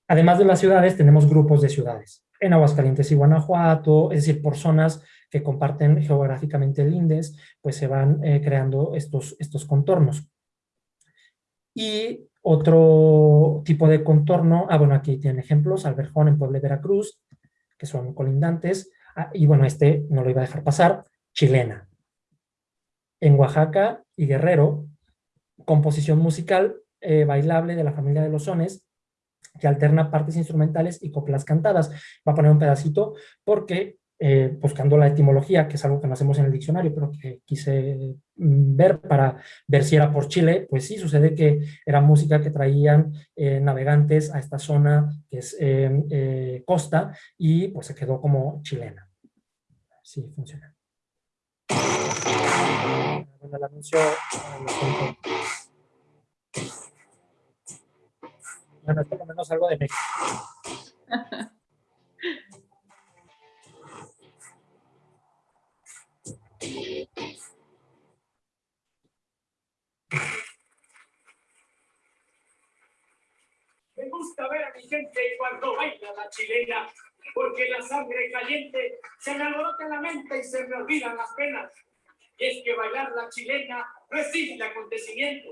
Además de las ciudades, tenemos grupos de ciudades. En Aguascalientes y Guanajuato, es decir, por zonas que comparten geográficamente el INDES, pues se van eh, creando estos, estos contornos. Y otro tipo de contorno, ah bueno, aquí tienen ejemplos, Alberjón en Puebla de Veracruz, que son colindantes, ah, y bueno, este no lo iba a dejar pasar, chilena. En Oaxaca y Guerrero, composición musical eh, bailable de la familia de los sones, que alterna partes instrumentales y coplas cantadas. Va a poner un pedacito porque eh, buscando la etimología, que es algo que no hacemos en el diccionario, pero que quise mm, ver para ver si era por Chile, pues sí, sucede que era música que traían eh, navegantes a esta zona que es eh, costa y pues se quedó como chilena. Sí, funciona. Bueno, el anuncio, bueno, es por lo menos algo de México. <laughs> gente cuando baila la chilena, porque la sangre caliente se me alborota la mente y se me olvidan las penas. Y es que bailar la chilena no es simple acontecimiento,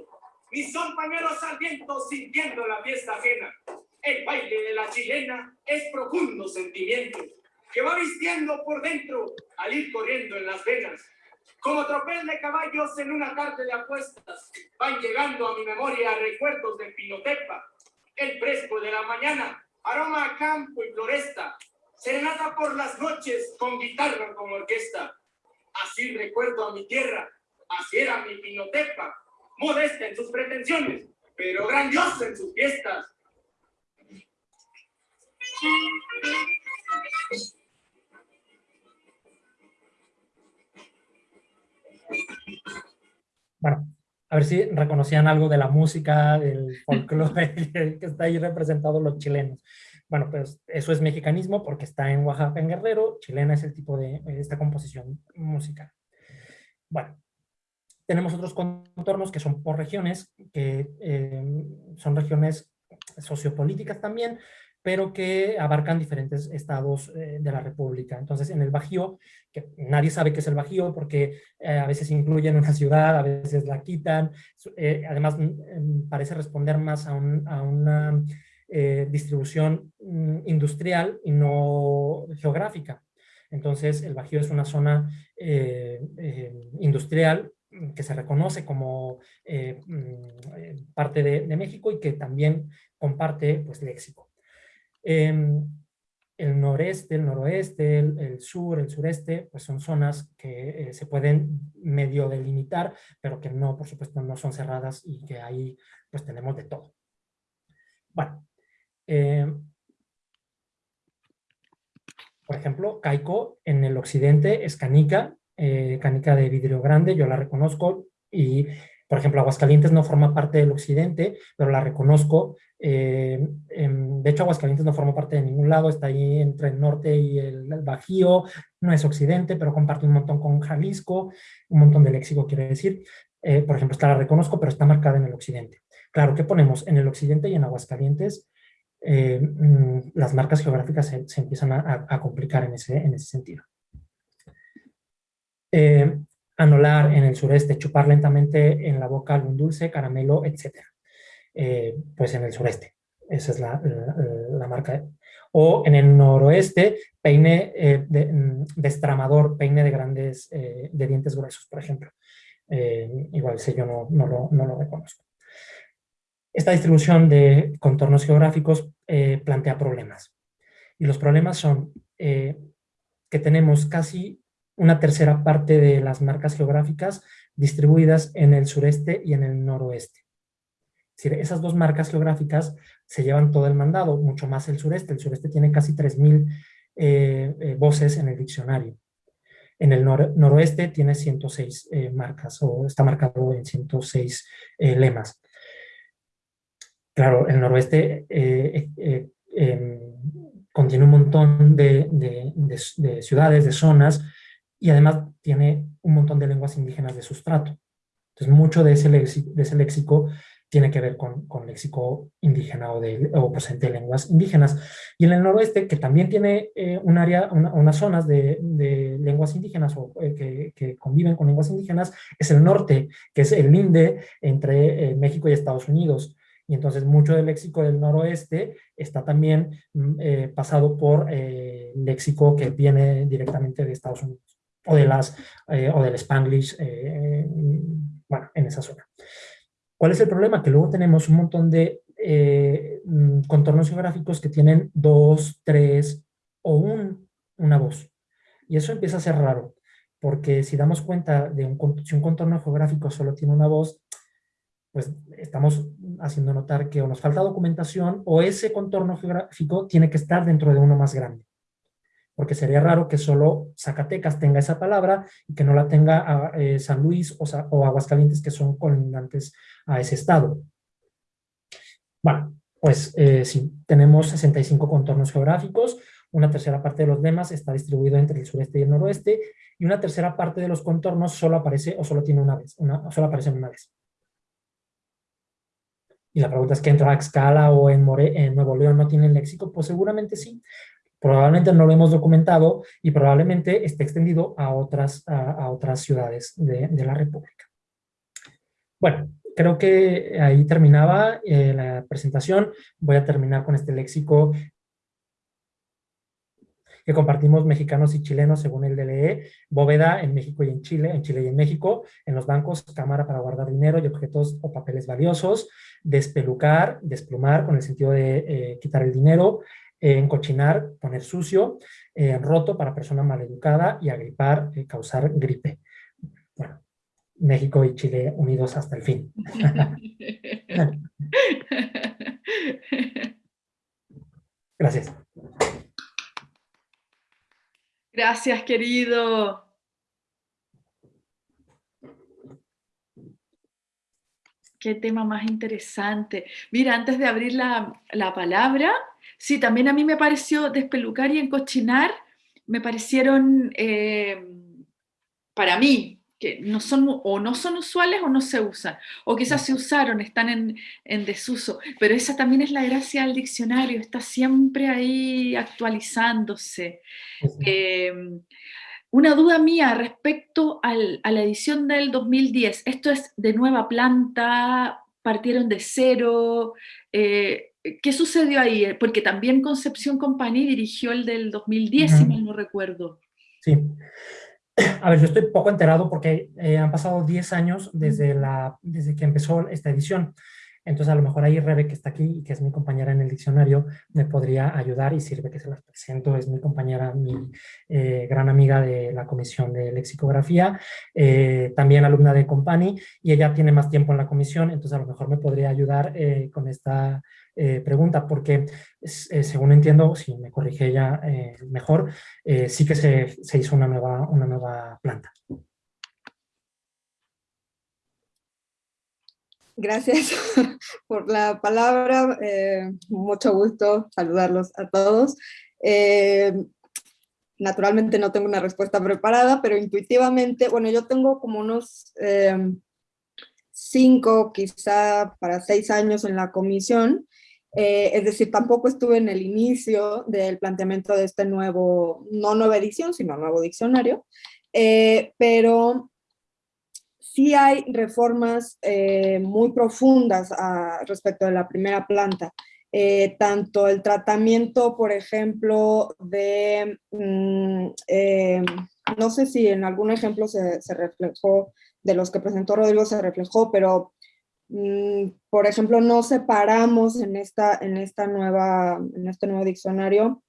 ni son pañuelos al viento sintiendo la fiesta ajena. El baile de la chilena es profundo sentimiento, que va vistiendo por dentro al ir corriendo en las venas. Como tropel de caballos en una tarde de apuestas, van llegando a mi memoria recuerdos de Pinotepa, el fresco de la mañana, aroma a campo y floresta, serenata por las noches con guitarra como orquesta. Así recuerdo a mi tierra, así era mi Pinotepa, modesta en sus pretensiones, pero grandiosa en sus fiestas. A ver si reconocían algo de la música, del folclore <laughs> que está ahí representado los chilenos. Bueno, pues eso es mexicanismo porque está en Oaxaca, en Guerrero. Chilena es el tipo de esta composición musical. Bueno, tenemos otros contornos que son por regiones, que eh, son regiones sociopolíticas también, pero que abarcan diferentes estados eh, de la República. Entonces, en el Bajío, que nadie sabe qué es el Bajío porque eh, a veces incluyen una ciudad, a veces la quitan, eh, además mm, mm, parece responder más a, una distribución mm, industrial y no geográfica. Entonces, el Bajío es una zona industrial que se reconoce como parte de, México y que también comparte pues, léxico. Em, el noreste, el noroeste, el, sur, el sureste, pues son zonas que eh, se pueden medio delimitar, pero que no, por supuesto, no son cerradas y que ahí pues tenemos de todo. Bueno, em, por ejemplo, Caico en el occidente es canica, eh, canica de vidrio grande, yo la reconozco y por ejemplo, Aguascalientes no forma parte del occidente, pero la reconozco. Eh, em, de hecho, Aguascalientes no forma parte de ningún lado, está ahí entre el norte y el, Bajío, no es occidente, pero comparte un montón con Jalisco, un montón de léxico quiere decir. Eh, por ejemplo, esta la reconozco, pero está marcada en el occidente. Claro, ¿qué ponemos? En el occidente y en Aguascalientes, eh, mm, las marcas geográficas se, empiezan a, complicar en ese, en ese sentido anular en el sureste, chupar lentamente en la boca algún dulce, caramelo, etc. Eh, pues en el sureste, esa es la, marca. O en el noroeste, peine eh, de, mm, destramador, peine de grandes, eh, de dientes gruesos, por ejemplo. igual ese yo no, no, lo, no, lo, reconozco. Esta distribución de contornos geográficos plantea problemas. Y los problemas son que tenemos casi una tercera parte de las marcas geográficas distribuidas en el sureste y en el noroeste. Es decir, esas dos marcas geográficas se llevan todo el mandado, mucho más el sureste. El sureste tiene casi 3.000 eh, eh, voces en el diccionario. En el noroeste tiene 106 eh, marcas, o está marcado en 106 lemas. Claro, el noroeste em, contiene un montón de ciudades, de zonas, y además tiene un montón de lenguas indígenas de sustrato. Entonces mucho de ese léxico, de ese léxico tiene que ver con, con léxico indígena o, de, o presente de lenguas indígenas. Y en el noroeste, que también tiene eh, un área, unas zonas de, de, lenguas indígenas o eh, que, que, conviven con lenguas indígenas, es el norte, que es el linde entre eh, México y Estados Unidos. Y entonces mucho del léxico del noroeste está también mm, pasado por léxico que viene directamente de Estados Unidos o, de las, eh, o del Spanglish, eh, bueno, en esa zona. ¿Cuál es el problema? Que luego tenemos un montón de eh, mm, contornos geográficos que tienen dos, tres o un, una voz. Y eso empieza a ser raro, porque si damos cuenta de un, si un contorno geográfico solo tiene una voz, pues estamos haciendo notar que o nos falta documentación o ese contorno geográfico tiene que estar dentro de uno más grande porque sería raro que solo Zacatecas tenga esa palabra y que no la tenga ah, eh, San Luis o, Aguascalientes, que son colindantes a ese estado. Bueno, pues eh, sí, tenemos 65 contornos geográficos, una tercera parte de los lemas está distribuido entre el sureste y el noroeste, y una tercera parte de los contornos solo aparece o solo tiene una vez, solo aparecen una vez. y la pregunta es que en Tlaxcala o en, en Nuevo León no tienen léxico, pues seguramente sí. Probablemente no lo hemos documentado y probablemente esté extendido a otras, a, otras ciudades de, la República. Bueno, creo que ahí terminaba eh, la presentación. Voy a terminar con este léxico que compartimos mexicanos y chilenos según el DLE, bóveda en México y en Chile, en Chile y en México, en los bancos, cámara para guardar dinero y objetos o papeles valiosos, despelucar, desplumar con el sentido de eh, quitar el dinero, eh, encochinar, poner sucio, eh, roto para persona maleducada y agripar, causar gripe. Bueno, México y Chile unidos hasta el fin. <laughs> Gracias. Gracias, querido. Qué tema más interesante. Mira, antes de abrir la, palabra, sí, también a mí me pareció despelucar y encochinar, me parecieron, eh, para mí, que no son o no son usuales o no se usan, o quizás se usaron, están en, desuso, pero esa también es la gracia del diccionario, está siempre ahí actualizándose. Em, una duda mía respecto a la edición del 2010, esto es de nueva planta, partieron de cero, eh, ¿qué sucedió ahí? Porque también Concepción Company dirigió el del 2010, si mal no recuerdo. Sí, <clears throat> a ver, yo estoy poco enterado porque eh, han pasado 10 años desde, la, desde que empezó esta edición. Entonces, a lo mejor ahí Rebe, que está aquí y que es mi compañera en el diccionario, me podría ayudar y sirve que se las presento. Es mi compañera, mi eh, gran amiga de la comisión de lexicografía, eh, también alumna de Company, y ella tiene más tiempo en la comisión, entonces a lo mejor me podría ayudar con esta eh, pregunta, porque eh, según entiendo, si me corrige ella eh, mejor, sí que se, se, hizo una nueva, una nueva planta. Gracias <laughs> por la palabra, mucho gusto saludarlos a todos. naturalmente no tengo una respuesta preparada, pero intuitivamente, bueno, yo tengo como unos cinco, quizá para seis años en la comisión, eh, es decir, tampoco estuve en el inicio del planteamiento de este nuevo, no nueva edición, sino nuevo diccionario, eh, pero sí hay reformas eh, muy profundas a, respecto de la primera planta. tanto el tratamiento, por ejemplo, de, mm, no sé si en algún ejemplo se, se reflejó, de los que presentó Rodrigo se reflejó, pero Mm, por ejemplo, no separamos en, esta, en, esta nueva, en este nuevo diccionario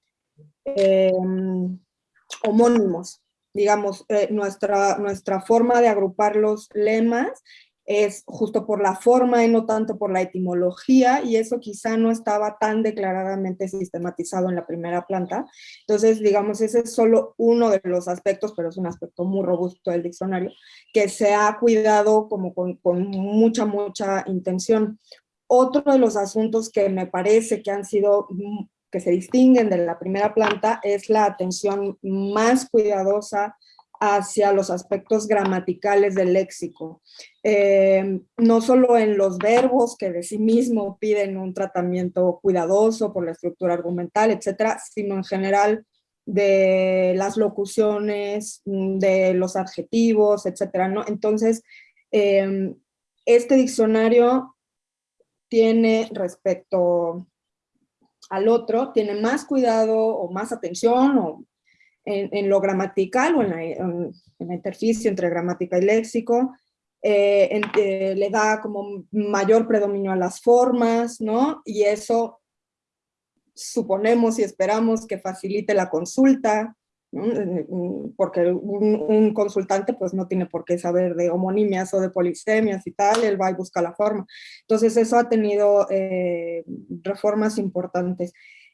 homónimos. Digamos, eh, nuestra, nuestra forma de agrupar los lemas es justo por la forma y no tanto por la etimología, y eso quizá no estaba tan declaradamente sistematizado en la primera planta. Entonces, digamos, ese es solo uno de los aspectos, pero es un aspecto muy robusto del diccionario, que se ha cuidado como con, con mucha, mucha intención. Otro de los asuntos que me parece que han sido que se distinguen de la primera planta es la atención más cuidadosa hacia los aspectos gramaticales del léxico. Eh, no solo en los verbos que de sí mismo piden un tratamiento cuidadoso por la estructura argumental, etcétera, sino en general de las locuciones, de los adjetivos, etcétera, ¿no? Entonces, eh, este diccionario tiene respecto al otro, tiene más cuidado o más atención o en, lo gramatical o en la, en interficie entre gramática y léxico, eh, eh, le da como mayor predominio a las formas, ¿no? Y eso suponemos y esperamos que facilite la consulta, eh, porque un, consultante pues no tiene por qué saber de homonimias o de polisemias y tal, él va y busca la forma. Entonces eso ha tenido reformas importantes.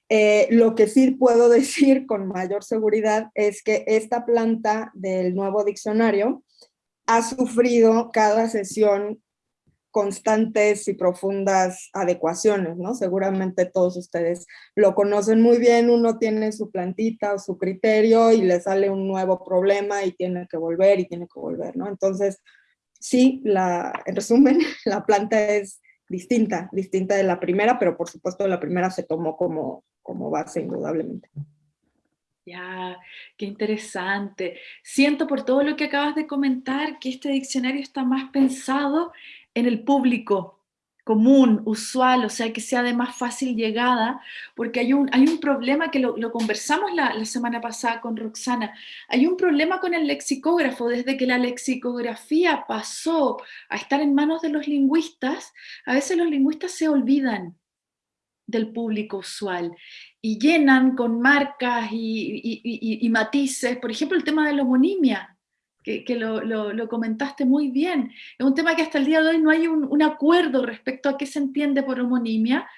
Eh, lo que sí puedo <laughs> decir con mayor seguridad es que esta planta del nuevo diccionario ha sufrido cada sesión constantes y profundas adecuaciones, ¿no? Seguramente todos ustedes lo conocen muy bien, uno tiene su plantita o su criterio y le sale un nuevo problema y tiene que volver y tiene que volver, ¿no? Entonces, sí, en resumen, <laughs> la planta es distinta, distinta de la primera, pero por supuesto la primera se tomó como, como base indudablemente. Ya, qué interesante. Siento por todo lo que acabas de comentar que este diccionario está más pensado en el público común, usual, o sea, que sea de más fácil llegada, porque hay un, hay un problema que lo, conversamos la, semana pasada con Roxana, hay un problema con el lexicógrafo, desde que la lexicografía pasó a estar en manos de los lingüistas, a veces los lingüistas se olvidan del público usual y llenan con marcas y, matices, por ejemplo el tema de la homonimia, que, lo, comentaste muy bien, es un tema que hasta el día de hoy no hay un, acuerdo respecto a qué se entiende por homonimia,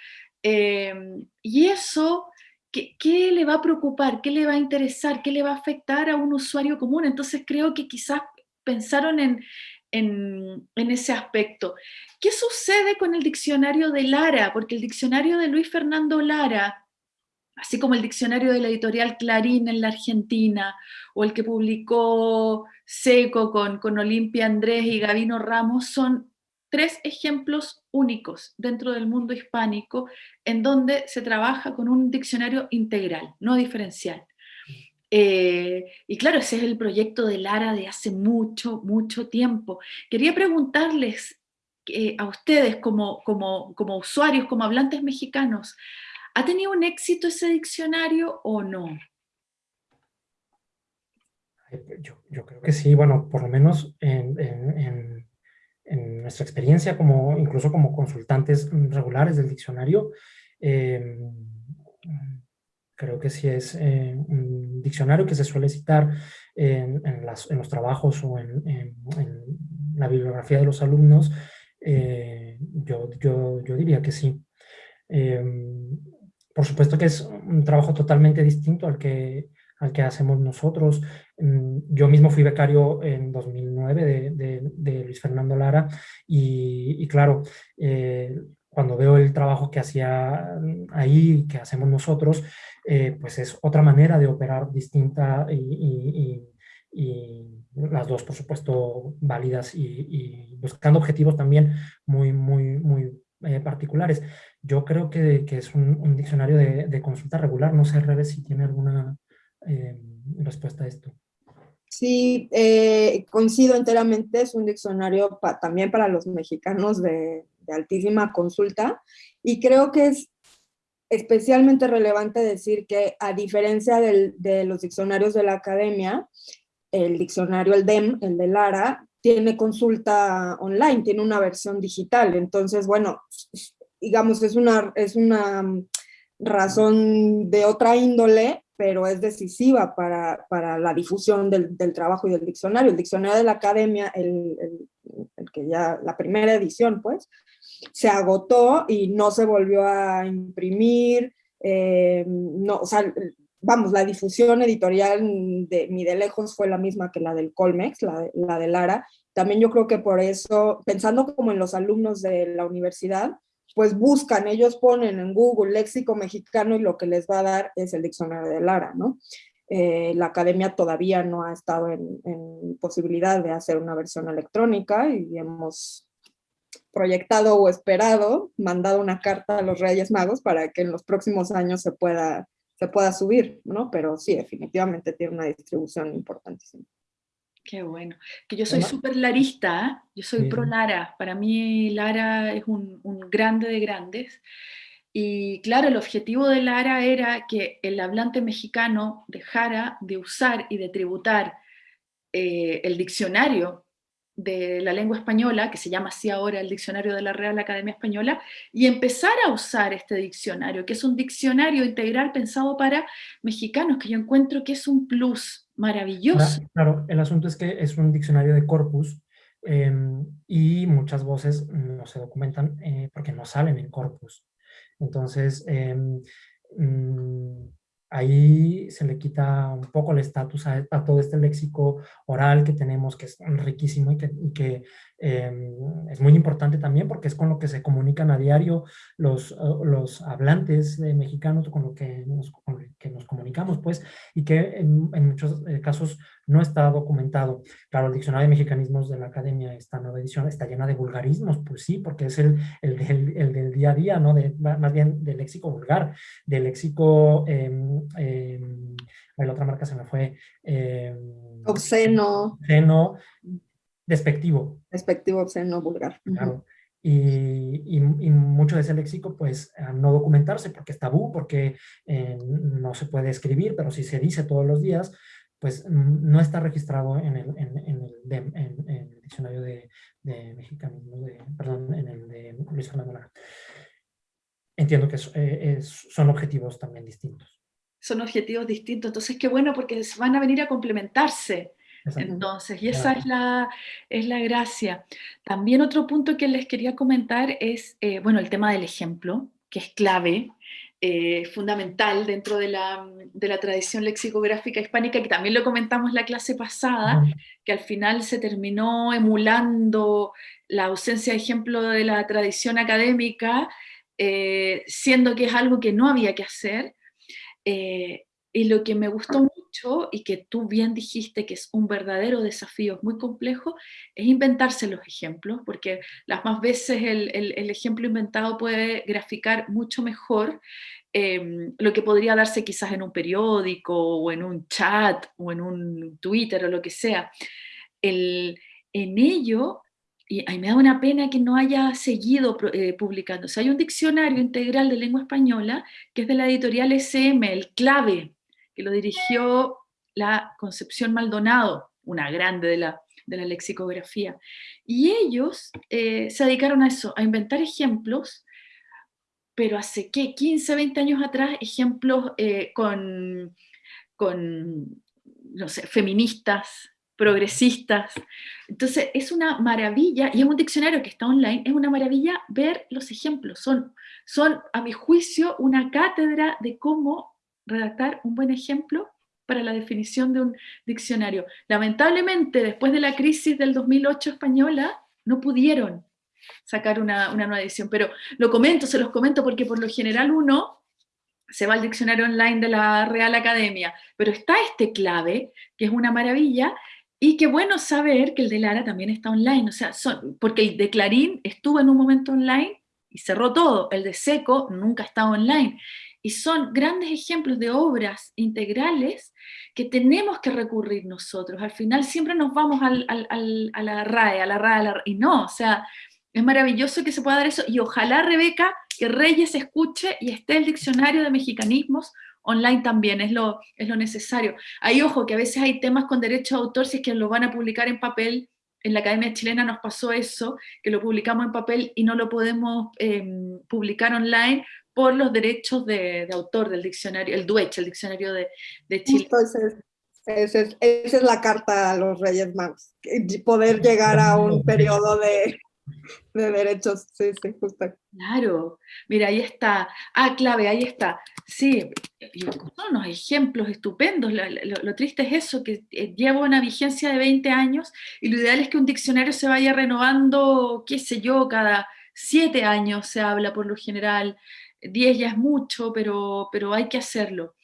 eh, y eso, ¿qué, ¿qué, le va a preocupar? ¿Qué le va a interesar? ¿Qué le va a afectar a un usuario común? Entonces creo que quizás pensaron en, en, ese aspecto. ¿Qué sucede con el diccionario de Lara? Porque el diccionario de Luis Fernando Lara, así como el diccionario de la editorial Clarín en la Argentina, o el que publicó Seco con, con Olimpia Andrés y Gavino Ramos, son tres ejemplos únicos dentro del mundo hispánico en donde se trabaja con un diccionario integral, no diferencial. Eh, y claro, ese es el proyecto de Lara de hace mucho, mucho tiempo. Quería preguntarles eh, a ustedes como, como, como usuarios, como hablantes mexicanos, ¿ha tenido un éxito ese diccionario o no? Pues, yo, yo, creo que sí, bueno, por lo menos en, nuestra experiencia, como, incluso como consultantes regulares del diccionario, eh, creo que sí es eh, un diccionario que se suele citar en, los trabajos o en, la bibliografía de los alumnos, eh, yo, diría que sí. Em, por supuesto que es un trabajo totalmente distinto al que, al que hacemos nosotros. Mm, yo mismo fui becario en 2009 de, Luis Fernando Lara y, y claro, eh, cuando veo el trabajo que hacía ahí, que hacemos nosotros, eh, pues es otra manera de operar distinta y, las dos, por supuesto, válidas y, buscando objetivos también muy, muy, muy eh, particulares. Yo creo que, es un, diccionario de, consulta regular. No sé, Rebe, si tiene alguna eh, respuesta a esto. Sí, coincido enteramente, es un diccionario también para los mexicanos de, de altísima consulta y creo que es especialmente relevante decir que a diferencia de los diccionarios de la academia, el diccionario, el DEM, el de Lara, tiene consulta online, tiene una versión digital. Entonces, bueno, digamos, es una, es una razón de otra índole, pero es decisiva para, la difusión del, trabajo y del diccionario. El diccionario de la academia, el, el que ya, la primera edición, pues, se agotó y no se volvió a imprimir, eh, no, o sea, vamos, la difusión editorial de, ni de lejos fue la misma que la del Colmex, la de, la de Lara. También yo creo que por eso, pensando como en los alumnos de la universidad, pues buscan, ellos ponen en Google léxico mexicano y lo que les va a dar es el diccionario de Lara, ¿no? Eh, la academia todavía no ha estado en, en, posibilidad de hacer una versión electrónica y hemos proyectado o esperado, mandado una carta a los Reyes Magos para que en los próximos años se pueda, se pueda subir, ¿no? Pero sí, definitivamente tiene una distribución importantísima. Qué bueno. Que yo soy súper larista, ¿eh? yo soy pro Lara. Para mí Lara es un, grande de grandes. Y claro, el objetivo de Lara era que el hablante mexicano dejara de usar y de tributar eh, el diccionario de la lengua española, que se llama así ahora el Diccionario de la Real Academia Española, y empezar a usar este diccionario, que es un diccionario integral pensado para mexicanos, que yo encuentro que es un plus maravilloso. Claro, el asunto es que es un diccionario de corpus, em, y muchas voces no se documentan eh, porque no salen en corpus. Entonces, em, mm, ahí se le quita un poco el estatus a, todo este léxico oral que tenemos, que es riquísimo y que, em, es muy importante también porque es con lo que se comunican a diario los, los hablantes mexicanos con lo que nos, que nos comunicamos, pues, y que en, muchos eh, casos no está documentado. Claro, el Diccionario de Mexicanismos de la Academia, esta nueva edición, está llena de vulgarismos, pues sí, porque es el, el, el, del día a día, ¿no? De, más bien del léxico vulgar, del léxico... Eh, eh, la otra marca se me fue. Eh, obsceno. Obsceno, despectivo. Despectivo, obsceno, vulgar. Claro. Y, y, mucho de ese léxico, pues, a no documentarse porque es tabú, porque eh, no se puede escribir, pero si se dice todos los días, pues no está registrado en el, en, el, en, el diccionario de, de mexicanismo, de, perdón, en el de Luis Fernando Lara. Entiendo que eh, son objetivos también distintos son objetivos distintos. Entonces, qué bueno porque van a venir a complementarse. Entonces, y esa es la, es la gracia. También otro punto que les quería comentar es, eh, bueno, el tema del ejemplo, que es clave, eh, fundamental dentro de la, de la, tradición lexicográfica hispánica, que también lo comentamos la clase pasada, que al final se terminó emulando la ausencia de ejemplo de la tradición académica, eh, siendo que es algo que no había que hacer, eh, y lo que me gustó mucho, y que tú bien dijiste que es un verdadero desafío, es muy complejo, es inventarse los ejemplos, porque las más veces el, el, ejemplo inventado puede graficar mucho mejor em, lo que podría darse quizás en un periódico, o en un chat, o en un Twitter, o lo que sea. El, en ello y a mí me da una pena que no haya seguido eh, publicándose. Hay un diccionario integral de lengua española que es de la editorial SM, el Clave, que lo dirigió la Concepción Maldonado, una grande de la, de la lexicografía. Y ellos eh, se dedicaron a eso, a inventar ejemplos, pero hace, ¿qué? 15, 20 años atrás, ejemplos eh, con, con, no sé, feministas, progresistas. Entonces es una maravilla, y es un diccionario que está online, es una maravilla ver los ejemplos. Son, son a mi juicio, una cátedra de cómo redactar un buen ejemplo para la definición de un diccionario. Lamentablemente, después de la crisis del 2008 española, no pudieron sacar una, nueva edición, pero lo comento, se los comento porque por lo general uno se va al diccionario online de la Real Academia, pero está este clave, que es una maravilla, y qué bueno saber que el de Lara también está online, o sea, son, porque el de Clarín estuvo en un momento online y cerró todo, el de Seco nunca estaba online. Y son grandes ejemplos de obras integrales que tenemos que recurrir nosotros. Al final siempre nos vamos al, al, a la RAE, a la RAE, y no, o sea, es maravilloso que se pueda dar eso, y ojalá, Rebeca, que Reyes escuche y esté el diccionario de mexicanismos online también, es lo, es lo necesario. Hay ojo que a veces hay temas con derecho de autor, si es que lo van a publicar en papel, en la Academia Chilena nos pasó eso, que lo publicamos en papel y no lo podemos em, publicar online por los derechos de, autor del diccionario, el DUECH, el diccionario de, de Chile. esa es la carta a los Reyes Magos, poder llegar a un <laughs> periodo de, de derechos, sí, sí, justo. Claro, mira, ahí está. Ah, clave, ahí está. Sí, son unos ejemplos estupendos. Lo, triste es eso, que eh, lleva una vigencia de 20 años y lo ideal es que un diccionario se vaya renovando, qué sé yo, cada 7 años se habla por lo general. 10 ya es mucho, pero, pero hay que hacerlo.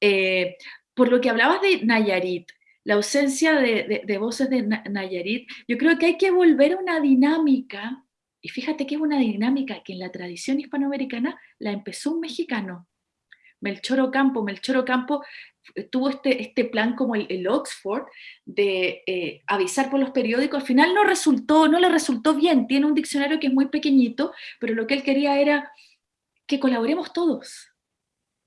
Eh, por lo que hablabas de Nayarit, la ausencia de, voces de Nayarit, yo creo que hay que volver a una dinámica, y fíjate que es una dinámica que en la tradición hispanoamericana la empezó un mexicano, Melchor Ocampo. Melchor Ocampo eh, tuvo este, este plan como el, Oxford de eh, avisar por los periódicos, al final no resultó, no le resultó bien, tiene un diccionario que es muy pequeñito, pero lo que él quería era que colaboremos todos,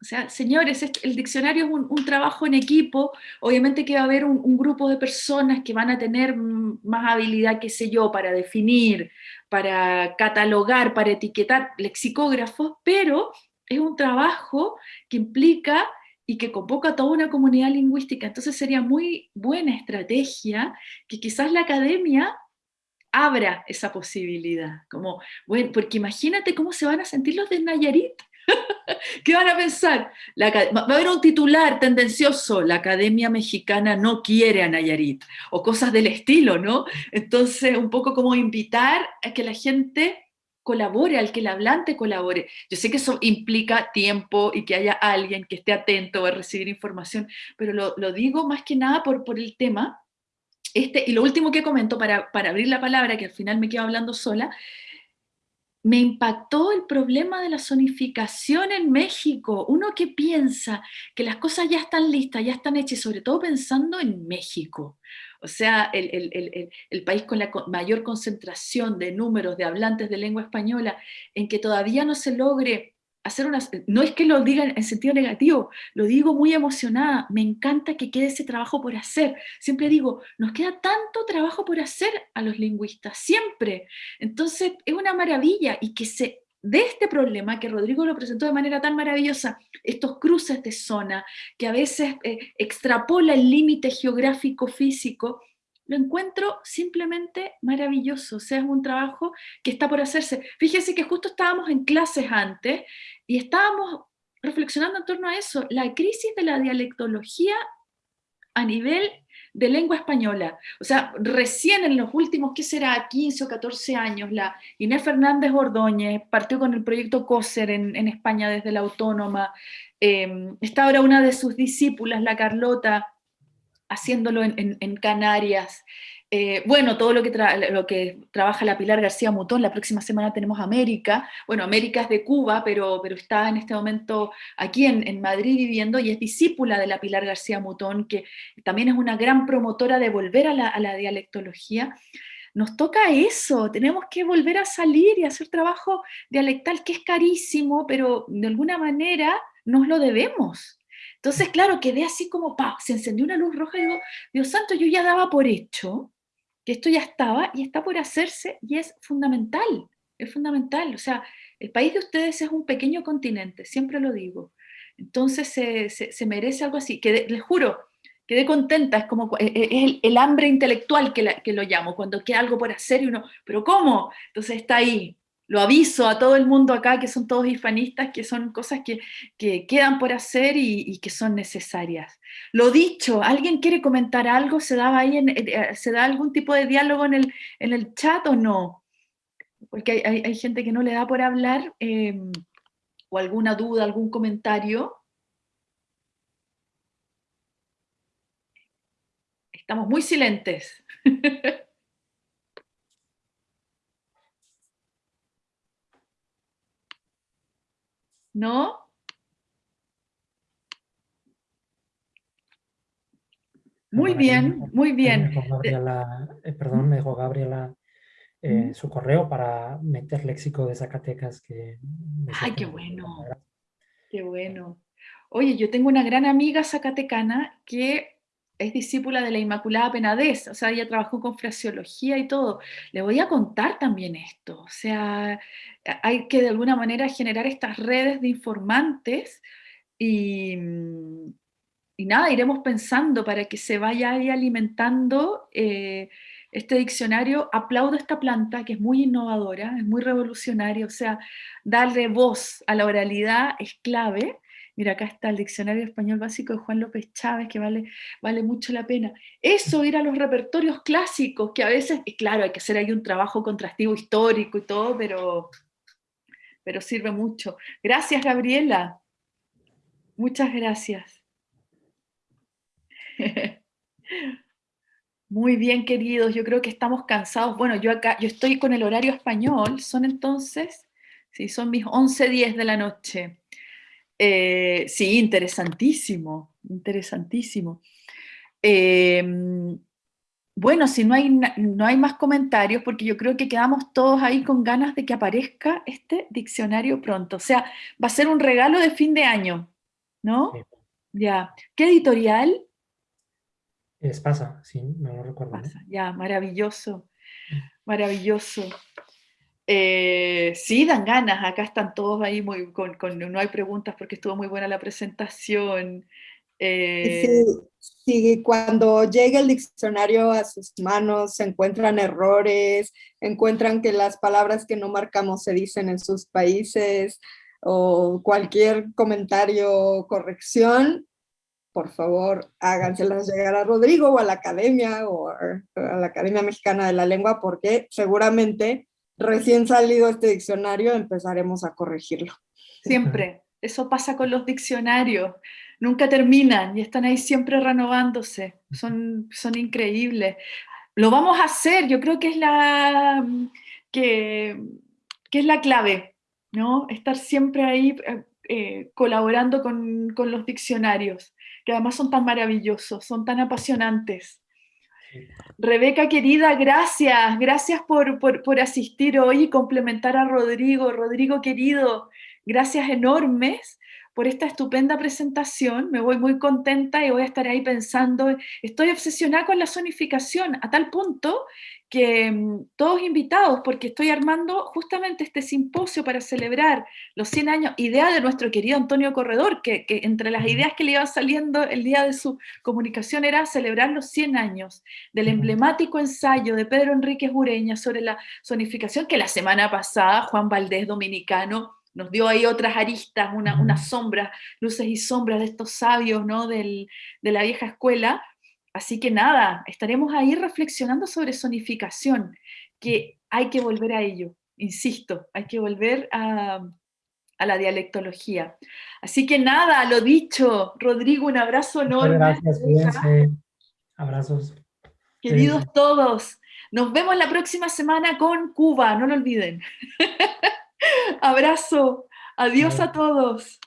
o sea, señores, el diccionario es un, trabajo en equipo, obviamente que va a haber un, grupo de personas que van a tener más habilidad, qué sé yo, para definir, para catalogar, para etiquetar lexicógrafos, pero es un trabajo que implica y que convoca a toda una comunidad lingüística, entonces sería muy buena estrategia que quizás la academia abra esa posibilidad, como, bueno, porque imagínate cómo se van a sentir los de Nayarit, <laughs> ¿Qué van a pensar? va a haber un titular tendencioso, la Academia Mexicana no quiere a Nayarit, o cosas del estilo, ¿no? Entonces, un poco como invitar a que la gente colabore, al que el hablante colabore. Yo sé que eso implica tiempo y que haya alguien que esté atento a recibir información, pero lo, digo más que nada por, por el tema. Este, y lo último que comento para, para abrir la palabra, que al final me quedo hablando sola, me impactó el problema de la zonificación en México. Uno que piensa que las cosas ya están listas, ya están hechas, sobre todo pensando en México. O sea, el, el, país con la mayor concentración de números de hablantes de lengua española, en que todavía no se logre hacer. No es que lo diga en sentido negativo, lo digo muy emocionada, me encanta que quede ese trabajo por hacer. Siempre digo, nos queda tanto trabajo por hacer a los lingüistas, siempre. Entonces, es una maravilla y que se de este problema que Rodrigo lo presentó de manera tan maravillosa, estos cruces de zona, que a veces eh, extrapola el límite geográfico físico, lo encuentro simplemente maravilloso, o sea, es un trabajo que está por hacerse. Fíjense que justo estábamos en clases antes y estábamos reflexionando en torno a eso, la crisis de la dialectología a nivel de lengua española. O sea, recién en los últimos, ¿qué será?, 15 o 14 años, la Inés Fernández Ordóñez partió con el proyecto COSER en, España desde la Autónoma, eh, está ahora una de sus discípulas, la Carlota, haciéndolo en, Canarias. Eh, bueno, todo lo que, trabaja la Pilar García Mutón, la próxima semana tenemos América, bueno, América es de Cuba, pero, está en este momento aquí en, Madrid viviendo y es discípula de la Pilar García Mutón, que también es una gran promotora de volver a la dialectología. Nos toca eso, tenemos que volver a salir y hacer trabajo dialectal que es carísimo, pero de alguna manera nos lo debemos. Entonces, claro, quedé así como, pa, se encendió una luz roja y digo, Dios santo, yo ya daba por hecho que esto ya estaba y está por hacerse y es fundamental, es fundamental. O sea, el país de ustedes es un pequeño continente, siempre lo digo. Entonces se, merece algo así. que les juro, quedé contenta, es como e, e, el, hambre intelectual que, que, lo llamo, cuando queda algo por hacer y uno, pero ¿cómo? Entonces está ahí, lo aviso a todo el mundo acá, que son todos hispanistas, que son cosas que, quedan por hacer y, que son necesarias. Lo dicho, ¿alguien quiere comentar algo? ¿Se, ahí eh, ¿se da algún tipo de diálogo en el, en el chat o no? Porque hay, gente que no le da por hablar, em, o alguna duda, algún comentario. Estamos muy silentes. <laughs> ¿no? Muy bien, muy bien. Eh, perdón, me dejó Gabriela eh, su correo para meter léxico de Zacatecas. Que Ay, qué bueno. Qué bueno. Oye, yo tengo una gran amiga zacatecana que es discípula de la Inmaculada Penadez, o sea, ella trabajó con fraseología y todo. Le voy a contar también esto, o sea, hay que de alguna manera generar estas redes de informantes y, nada, iremos pensando para que se vaya ahí alimentando eh, este diccionario. Aplaudo esta planta que es muy innovadora, es muy revolucionaria, o sea, darle voz a la oralidad es clave Mira, acá está el Diccionario Español Básico de Juan López Chávez, que vale, mucho la pena. Eso, ir a los repertorios clásicos, que a veces, y claro, hay que hacer ahí un trabajo contrastivo histórico y todo, pero, pero sirve mucho. Gracias, Gabriela. Muchas gracias. <laughs> Muy bien, queridos, yo creo que estamos cansados. Bueno, yo acá, yo estoy con el horario español, son entonces, sí, son mis 11.10 de la noche. Eh, sí, interesantísimo, interesantísimo. Em, bueno, si no hay, no hay más comentarios, porque yo creo que quedamos todos ahí con ganas de que aparezca este diccionario pronto. O sea, va a ser un regalo de fin de año, ¿no? Ya. ¿Qué editorial? Es Pasa, sí, no lo recuerdo. Ya, maravilloso, mm. maravilloso. Eh, sí, dan ganas, acá están todos ahí muy, con, no hay preguntas porque estuvo muy buena la presentación. Eh, sí, cuando llega el diccionario a sus manos se encuentran errores, encuentran que las palabras que no marcamos se dicen en sus países, o cualquier comentario o corrección, por favor háganselas llegar a Rodrigo o a la academia o a la Academia Mexicana de la Lengua porque seguramente recién salido este diccionario empezaremos a corregirlo. Siempre, eso pasa con los diccionarios, nunca terminan y están ahí siempre renovándose, son, son increíbles. Lo vamos a hacer, yo creo que es la, que, que es la clave, ¿no? Estar siempre ahí eh, eh, colaborando con, con, los diccionarios, que además son tan maravillosos, son tan apasionantes. Rebeca querida, gracias, gracias por, por, por asistir hoy y complementar a Rodrigo. Rodrigo querido, gracias enormes por esta estupenda presentación, me voy muy contenta y voy a estar ahí pensando, estoy obsesionada con la zonificación a tal punto que mm, todos invitados, porque estoy armando justamente este simposio para celebrar los 100 años, idea de nuestro querido Antonio Corredor, que, que, entre las ideas que le iban saliendo el día de su comunicación era celebrar los 100 años del emblemático ensayo de Pedro Enríquez Ureña sobre la zonificación, que la semana pasada Juan Valdés, dominicano, nos dio ahí otras aristas, una, unas sombras, luces y sombras de estos sabios ¿no? Del, de la vieja escuela. Así que nada, estaremos ahí reflexionando sobre sonificación, que hay que volver a ello, insisto, hay que volver a, a la dialectología. Así que nada, lo dicho, Rodrigo, un abrazo enorme. Gracias, cuídense. Abrazos. Queridos todos, nos vemos la próxima semana con Cuba, no lo olviden. <laughs> Abrazo. Adiós a todos.